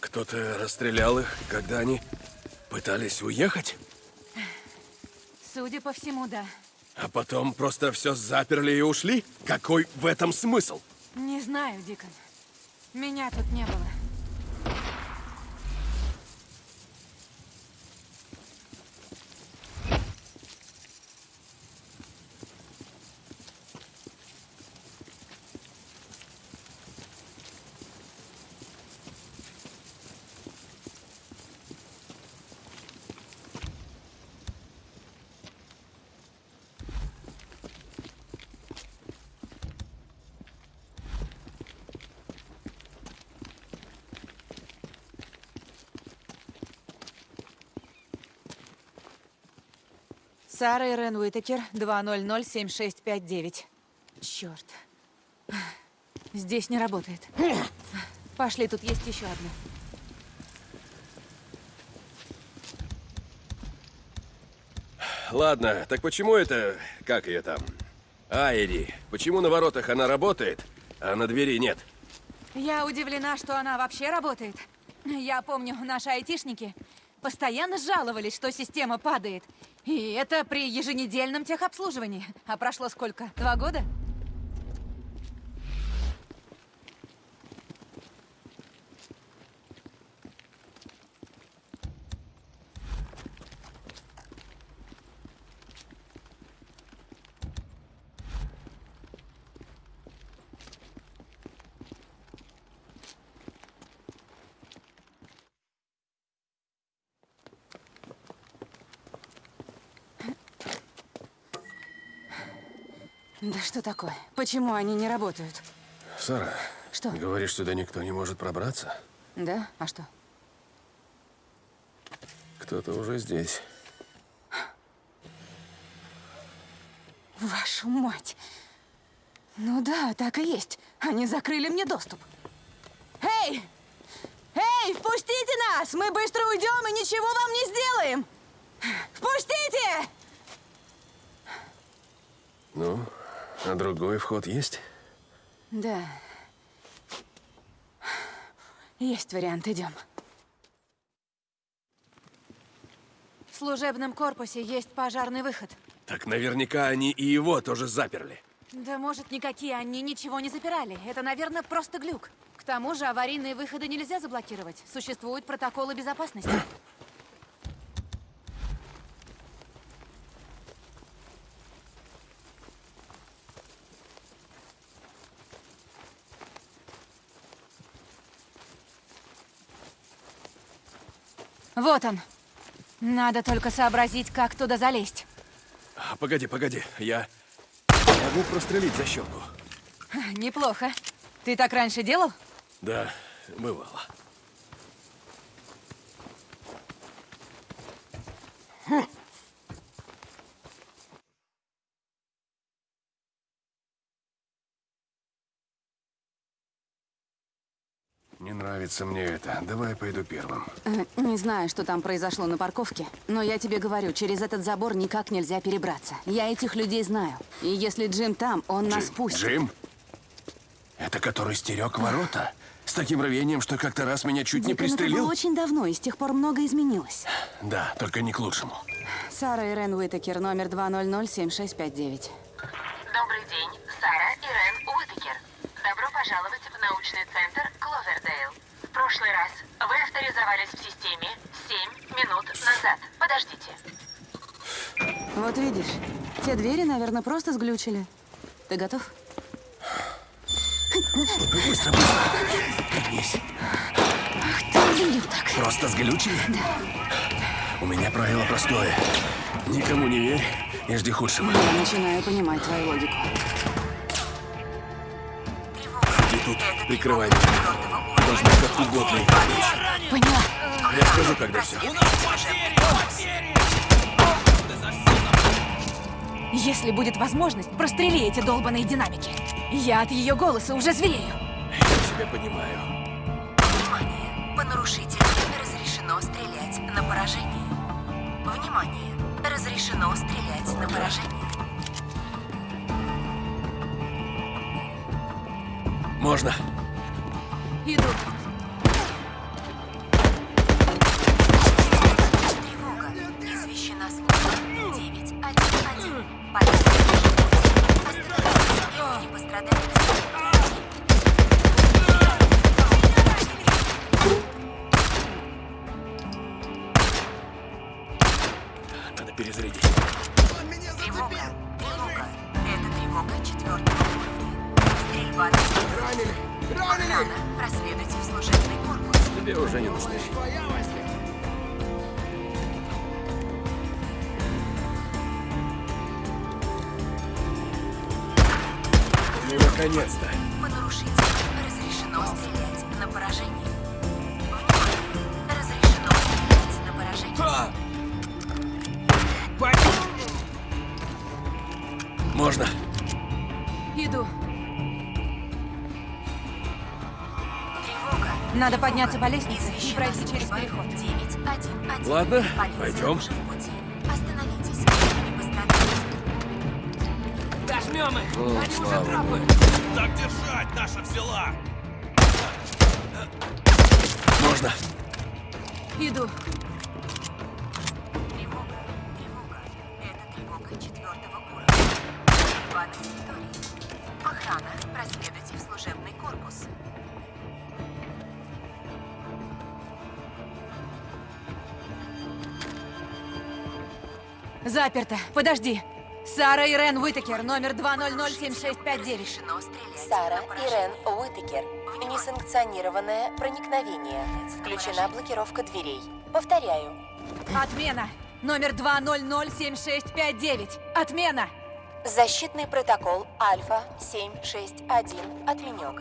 Кто-то расстрелял их, когда они пытались уехать? Судя по всему, да. А потом просто все заперли и ушли? Какой в этом смысл? Не знаю, Дикон. Меня тут не было. Сара Ирен Уитакер, 2007659. Черт. Здесь не работает. Пошли, тут есть еще одна. Ладно, так почему это... Как ее там? Айри. Почему на воротах она работает, а на двери нет? Я удивлена, что она вообще работает. Я помню, наши айтишники постоянно жаловались, что система падает. И это при еженедельном техобслуживании. А прошло сколько? Два года? Что такое? Почему они не работают? Сара, Что? говоришь, сюда никто не может пробраться? Да? А что? Кто-то уже здесь. Вашу мать! Ну да, так и есть. Они закрыли мне доступ. Эй! Эй, впустите нас! Мы быстро уйдем и ничего вам не сделаем! Впустите! Ну, а другой вход есть? Да. Есть вариант, идем. В служебном корпусе есть пожарный выход. Так наверняка они и его тоже заперли. Да может, никакие они ничего не запирали. Это, наверное, просто глюк. К тому же аварийные выходы нельзя заблокировать. Существуют протоколы безопасности. Вот он. Надо только сообразить, как туда залезть. А, погоди, погоди, я могу прострелить защелку. Неплохо. Ты так раньше делал? Да, бывало. Не нравится мне это. Давай пойду первым. Э, Не знаю, что там произошло на парковке, но я тебе говорю, через этот забор никак нельзя перебраться. Я этих людей знаю. И если Джим там, он нас Джим, пустит. Джим? Это который стерег ворота? С таким рвением, что как-то раз меня чуть не Дикон, это было пристрелил? очень давно, и с тех пор многое изменилось. Да, только не к лучшему. Сара Ирен Уитакер, номер 2007659. Добрый день, Сара Ирен Уитакер. Добро пожаловать в научный центр Кловердейл. В прошлый раз вы авторизовались в системе 7 минут назад. Подождите. Вот видишь, те двери, наверное, просто сглючили. Ты готов? Быстро, быстро. Пригнись. Ах ты, блин, так. Просто сглючили? У меня правило простое. Никому не верь и жди худшего. Я начинаю понимать твою логику. Тут, прикрывай меня. Можно как угодно. Поняла. Я скажу, когда все. Если будет возможность, прострели эти долбаные динамики. Я от ее голоса уже зверею. Я тебя понимаю. Внимание! По нарушителям разрешено стрелять на поражение. Внимание! Разрешено стрелять на поражение. Можно. Иду. Тревога. Извещена служба 911. Полиция. Не. Надо перезарядить. Наконец-то. По нарушителям разрешено стрелять на поражение. Внимание! Разрешено стрелять на поражение. Можно. Иду. Тревога. Надо подняться по лестнице и пройти через переход. 911. Ладно, Полиция пойдем. О, слава богу. Так держать, наша взяла! Можно. Иду. Тревога. Тревога. Это тревога четвертого уровня. Стрельба на территории. Охрана. Проследуйте в служебный корпус. Заперто. Подожди. Сара Ирен Уитакер, номер 2007659. Разрешено стрелять Сара на поражение. Ирен Уитакер. Несанкционированное проникновение. Включена блокировка дверей. Повторяю. Отмена. Номер 2007659. Отмена. Защитный протокол Альфа-761 отменен.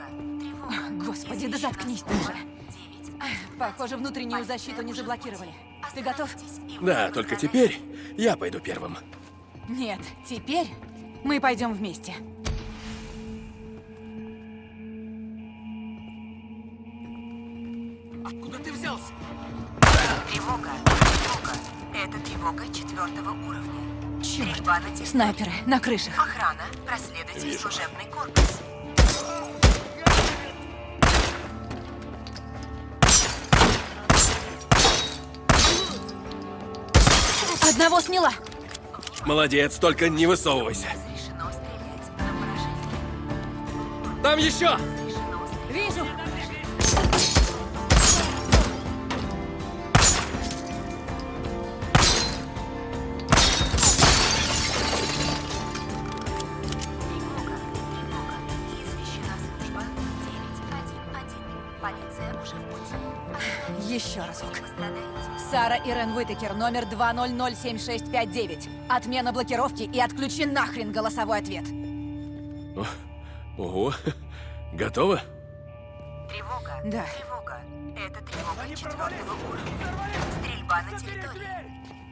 Господи, да заткнись ты уже. Похоже, внутреннюю защиту не заблокировали. Ты готов? Да, только теперь я пойду первым. Нет, теперь мы пойдем вместе. Тревога. Тревога. Это тревога четвертого уровня. Стрельба на. Снайперы на крышах. Охрана. Проследуйте в служебный корпус. Одного сняла. Молодец, только не высовывайся. Разрешено стрелять на поражение. Там еще! Вижу. Тревога. Тревога. Извещена служба 911. Полиция уже в пути. Еще разок. Сара Ирен Уитакер, номер 2007659. Отмена блокировки и отключи нахрен голосовой ответ. Ого. Готово? Тревога. Да. Тревога. Это тревога четвертого уровня. Стрельба на территории.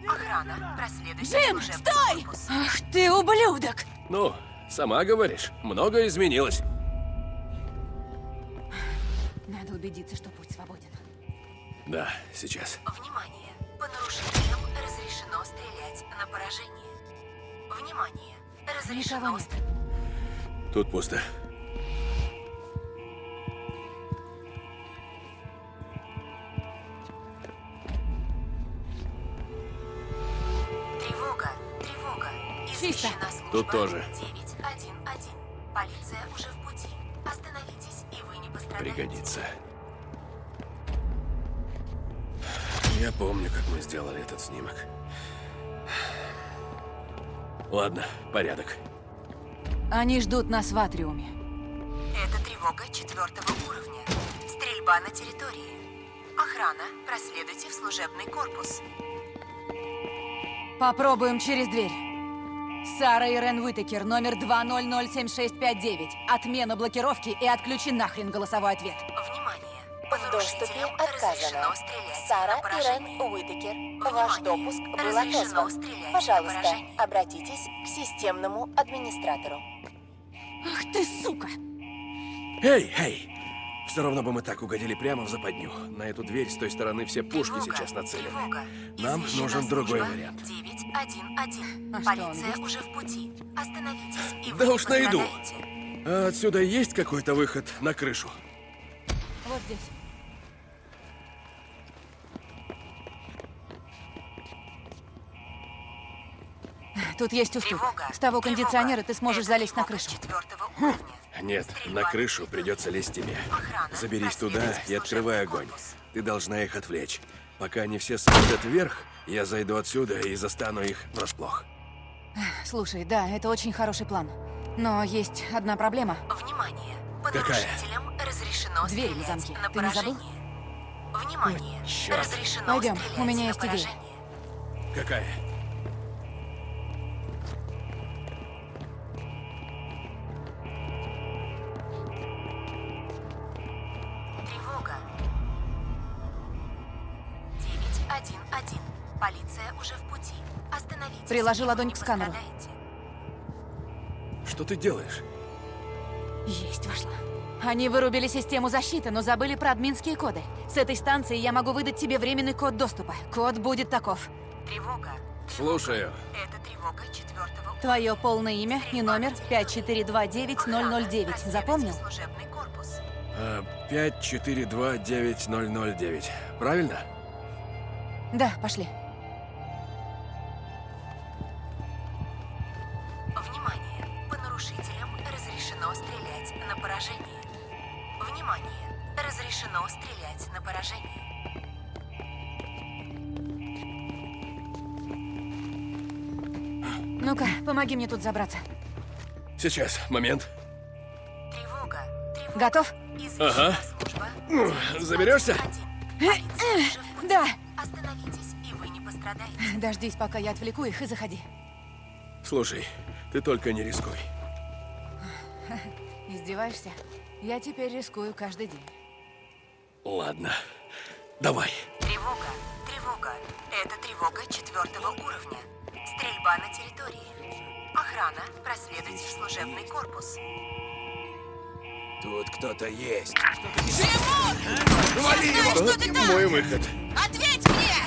Охрана. Проследуйте Джим, стой! корпус. Ах ты ублюдок! Ну, сама говоришь, многое изменилось. Надо убедиться, что путь свободен. Да, сейчас. Внимание! По нарушителям разрешено стрелять на поражение. Внимание! Разрешено. Тут пусто. Тревога! Тревога! Чисто. Тут тоже. 911. Полиция уже в пути. Остановитесь, и вы не пострадаете. Пригодится. Я помню, как мы сделали этот снимок. Ладно, порядок. Они ждут нас в атриуме. Это тревога четвертого уровня. Стрельба на территории. Охрана. Проследуйте в служебный корпус. Попробуем через дверь. Сара Ирен Уитакер, номер 2007659. Отмена блокировки и отключи нахрен голосовой ответ. В доступе отказано. Сара Ирен Уитакер, ваш допуск был отозван. Пожалуйста, обратитесь к системному администратору. Ах ты, сука! Эй, эй! Все равно бы мы так угодили прямо в западню. На эту дверь с той стороны все пушки сейчас нацелены. Нам нужен другой вариант. 911. А Полиция уже в пути. Остановитесь, и Да уж найду. А отсюда есть какой-то выход на крышу? Вот здесь. Тут есть уступ. С того кондиционера ты сможешь залезть на крышу. Нет, на крышу придется лезть тебе. Заберись туда и открывай огонь. Ты должна их отвлечь. Пока они все смотрят вверх, я зайду отсюда и застану их врасплох. Слушай, да, это очень хороший план. Но есть одна проблема. Внимание! По Какая? нарушителям разрешено Дверь на стрелять замке. на Ты не забыл? поражение. Внимание! Чёрт. Разрешено Пойдем, стрелять у меня на есть идея. поражение. Какая? 911. Полиция уже в пути. Остановитесь. Приложи ладонь к сканеру. пострадаете. Что ты делаешь? Есть вошла. Они вырубили систему защиты, но забыли про админские коды. С этой станции я могу выдать тебе временный код доступа. Код будет таков. Тревога. Слушаю. Это тревога четвертого Твое полное имя и номер 5429009. Запомнил? служебный корпус. А, 5429009. Правильно? Да, пошли. Внимание! По нарушителям разрешено стрелять на поражение. Внимание! Разрешено стрелять на поражение. Ну-ка, помоги мне тут забраться. Сейчас, момент. Тревога! Тревога! Готов? Ага. Ну, Заберешься? Да. Пострадаете. Дождись, пока я отвлеку их, и заходи. Слушай, ты только не рискуй. Издеваешься? Я теперь рискую каждый день. Ладно. Давай. Тревога! Тревога! Это тревога четвертого уровня. Стрельба на территории. Охрана, проследуйте в служебный корпус. Тут кто-то есть. Вали его! Мой выход. Ответь мне!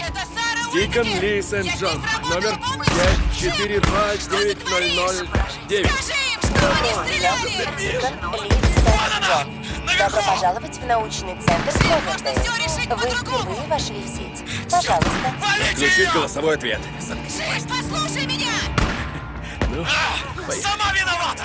Это Сара Дикон! Ли здесь работаю Номер полностью. 5429009. Скажи им, что они стреляли! Дикон Ли Сент-Джон. Добро пожаловать в научный центр Кловердейл. Вы впервые вошли в сеть. Пожалуйста. Включить голосовой ответ. Жизнь, послушай меня! Ну, поехали. Сама виновата!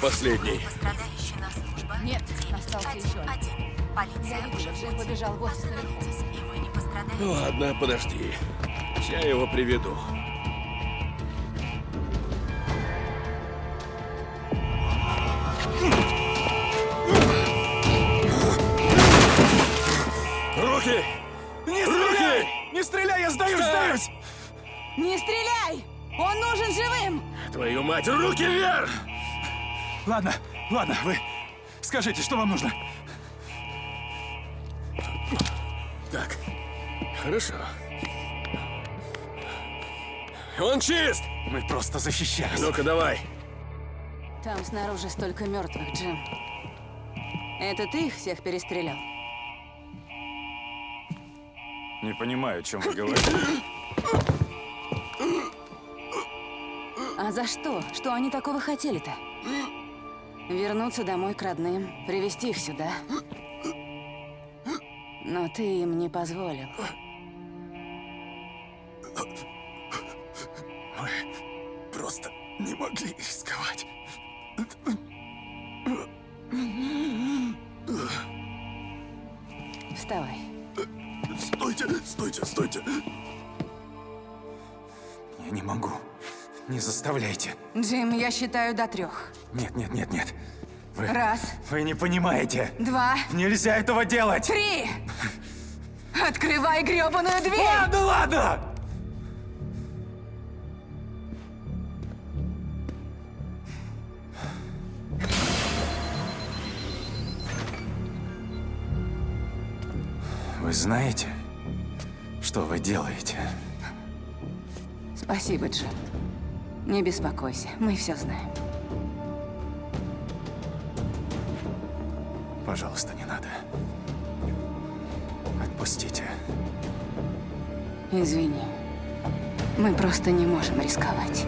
последний. Нет, остался еще один. 911. Полиция Я уже вижу, пути. побежал в офис наверху. Остановитесь, и вы не пострадаете. Ладно, подожди. Я его приведу. Руки! Не Руки! Не стреляй, я сдаюсь, сдаюсь! Не стреляй! Он нужен живым! Твою мать, руки вверх! Ладно, ладно, вы скажите, что вам нужно? Так, хорошо. Он чист! Мы просто защищались. Ну-ка, давай. Там снаружи столько мертвых, Джим. Это ты их всех перестрелял? Не понимаю, о чем вы говорите. А за что? Что они такого хотели-то? Вернуться домой к родным, привести их сюда. Но ты им не позволил. Мы просто не могли рисковать. Вставай. Стойте, стойте, стойте. Я не могу. Не заставляйте. Джим, я считаю до трех. Нет, нет, нет, нет. Вы, Раз, вы не понимаете. два, Нельзя этого делать. три! Открывай гребаную дверь! Ладно, ладно! Вы знаете, что вы делаете? Спасибо, Джим. Не беспокойся, мы все знаем. Пожалуйста, не надо. Отпустите. Извини. Мы просто не можем рисковать.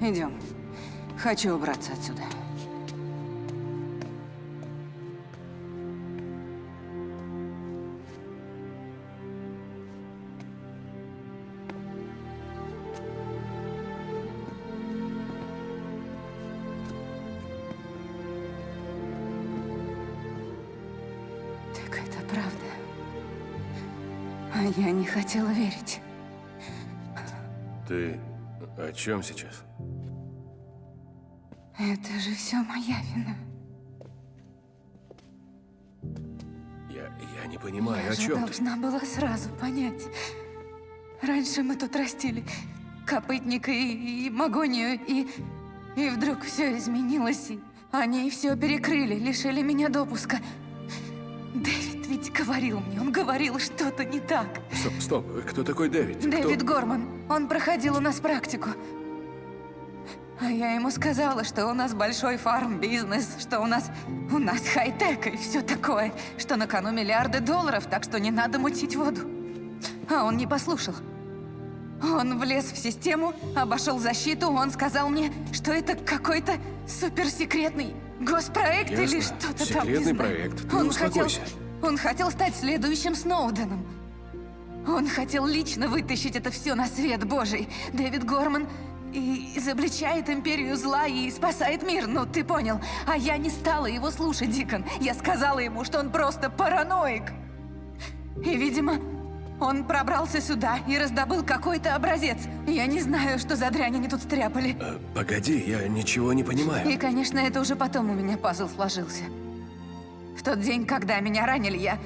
Идем. Хочу убраться отсюда. О чем сейчас? Это же все моя вина. Я, я не понимаю, я о чем ты. должна была сразу понять. Раньше мы тут растили копытника и, и магонию, и, и вдруг все изменилось, и они все перекрыли, лишили меня допуска. Дэвид ведь говорил мне, он говорил, что-то не так. Стоп, стоп, кто такой Дэвид? Кто- Дэвид Горман, он проходил у нас практику. А я ему сказала, что у нас большой фарм-бизнес, что у нас... у нас хай-тек и все такое, что на кону миллиарды долларов, так что не надо мутить воду. А он не послушал. Он влез в систему, обошел защиту, он сказал мне, что это какой-то суперсекретный госпроект или Ясно. что-то там, Секретный проект. Ты он хотел, успокойся. Он хотел стать следующим Сноуденом. Он хотел лично вытащить это все на свет Божий. Дэвид Горман и изобличает империю зла и спасает мир, ну ты понял. А я не стала его слушать, Дикон. Я сказала ему, что он просто параноик. И, видимо, он пробрался сюда и раздобыл какой-то образец. Я не знаю, что за дрянь они тут стряпали. Э, Погоди, я ничего не понимаю. И, конечно, это уже потом у меня пазл сложился. В тот день, когда меня ранили, я...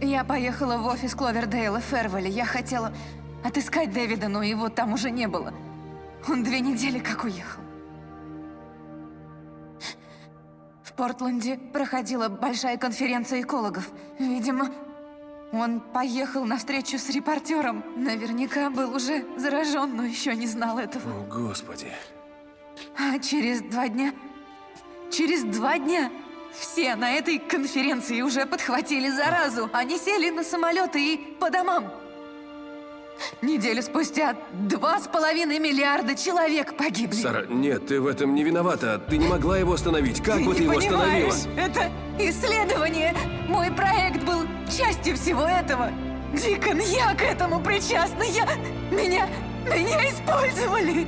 Я поехала в офис Кловердейла в Фервеле. Я хотела отыскать Дэвида, но его там уже не было. Он две недели как уехал. В Портленде проходила большая конференция экологов. Видимо, он поехал на встречу с репортером. Наверняка был уже заражен, но еще не знал этого. О, Господи. А через два дня... Через два дня все на этой конференции уже подхватили заразу. Они сели на самолеты и по домам. Неделю спустя два с половиной миллиарда человек погибли. Сара, нет, ты в этом не виновата. Ты не могла его остановить. Как ты бы ты его понимаешь, остановила? это исследование. Мой проект был частью всего этого. Дикон, я к этому причастна. Я... Меня... Меня использовали.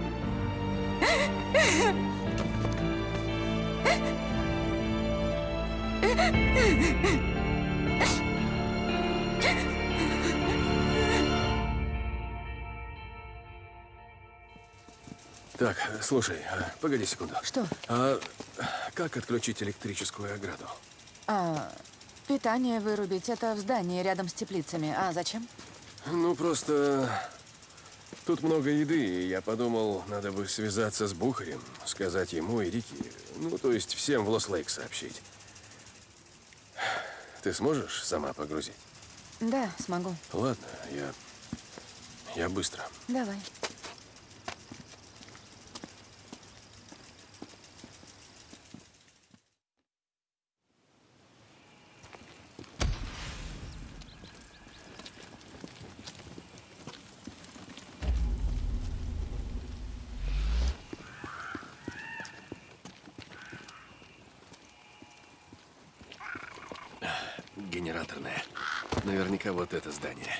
Так, слушай, а, погоди секунду. Что? А как отключить электрическую ограду? А, питание вырубить. Это в здании рядом с теплицами. А зачем? Ну, просто... Тут много еды, и я подумал, надо бы связаться с Бухарем, сказать ему и Рике. Ну, то есть всем в Лос-Лейк сообщить. Ты сможешь сама погрузить? Да, смогу. Ладно, я... Я быстро. Давай. Генераторная. Наверняка вот это здание.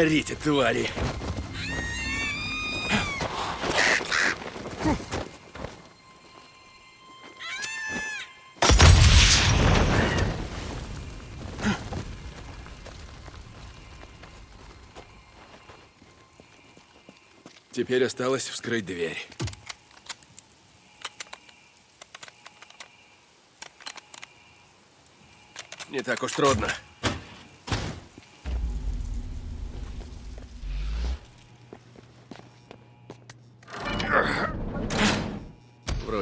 Горите, твари. Теперь осталось вскрыть дверь. Не так уж трудно.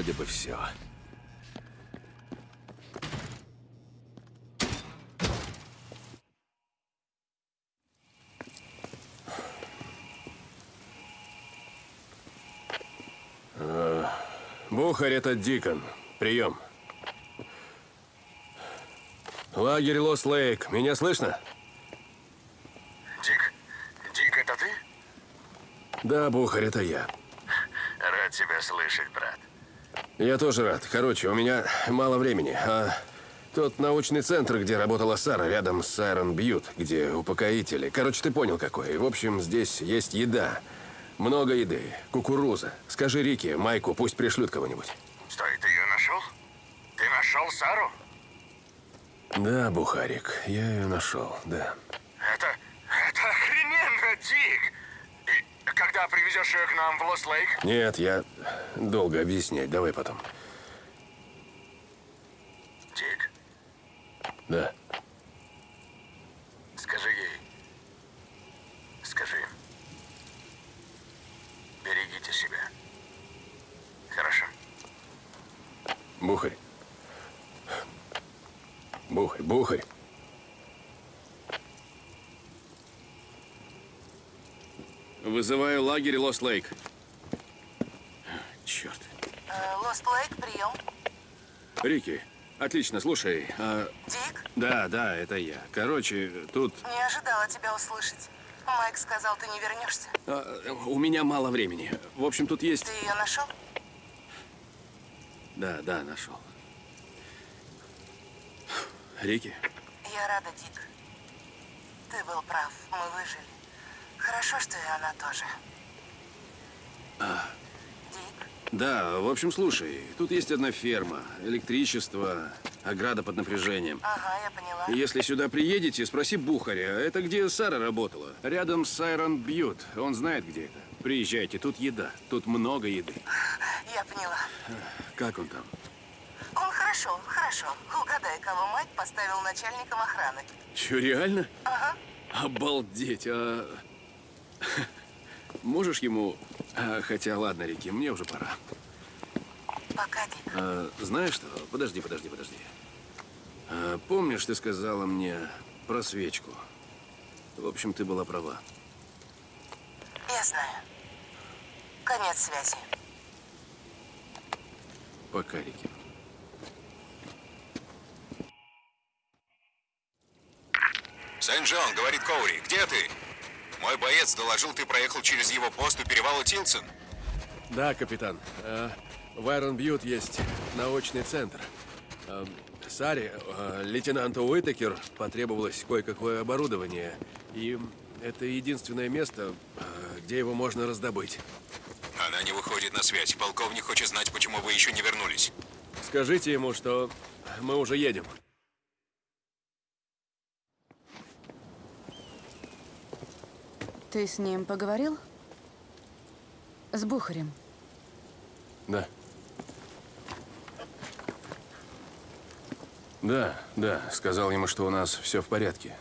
Вроде бы все. Бухарь, это Дикон. Прием. Лагерь Лос Лейк. Меня слышно? Дик, Дик, это ты? Да, Бухарь, это я. Рад тебя слышать, брат. Я тоже рад. Короче, у меня мало времени. А тот научный центр, где работала Сара, рядом с Айрон Бьют, где упокоители. Короче, ты понял какой. В общем, здесь есть еда. Много еды. Кукуруза. Скажи Рике, Майку, пусть пришлют кого-нибудь. Стой, ты ее нашел? Ты нашел Сару? Да, Бухарик, я ее нашел, да. Это... это охрененно, Дик! И ее к нам в Лос-Лейк? Нет, я долго объяснять. Давай потом. Дик, Да. скажи ей. Скажи. Берегите себя. Хорошо? Бухарь. Бухарь, Бухарь. Вызываю лагерь Лос Лейк. Черт. Лост Лейк, прием. Рики, отлично, слушай. а- Дик, Да, да, это я. Короче, тут не ожидала тебя услышать. Майк сказал, ты не вернешься. а, у меня мало времени. В общем, тут есть... Ты ее нашел? Да, да, нашел. Рики, Я рада, Дик. Ты был прав, мы выжили. Хорошо, что и она тоже. Да, в общем, слушай, тут есть одна ферма, электричество, ограда под напряжением. Ага, я поняла. Если сюда приедете, спроси Бухаря. Это где Сара работала? Рядом с Сайрон Бьют. Он знает, где это. Приезжайте, тут еда. Тут много еды. Я поняла. Как он там? Он хорошо, хорошо. Угадай, кого Майк поставил начальником охраны. Че, реально? Ага. Обалдеть, а... Можешь ему... а, хотя, ладно, Рики, мне уже пора. Пока, Дик. А, знаешь что? Подожди, подожди, подожди. А, помнишь, ты сказала мне про свечку? В общем, ты была права. Я знаю. Конец связи. Пока, Рики. Сент-Джон, говорит Коури, где ты? Мой боец доложил, ты проехал через его пост у перевала Тилсон. Да, капитан. Э, В Айрон Бьют есть научный центр. Э, Саре, э, лейтенанту Уитакер потребовалось кое-какое оборудование. И это единственное место, где его можно раздобыть. Она не выходит на связь. Полковник хочет знать, почему вы еще не вернулись. Скажите ему, что мы уже едем. Ты с ним поговорил? С Бухарем? Да. Да, да, сказал ему, что у нас все в порядке.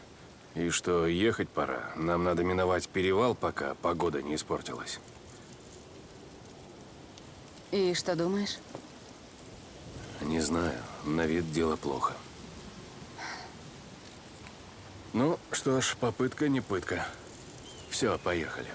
И что ехать пора. Нам надо миновать перевал, пока погода не испортилась. И что думаешь? Не знаю, на вид дело плохо. Ну, что ж, попытка не пытка. Все, поехали.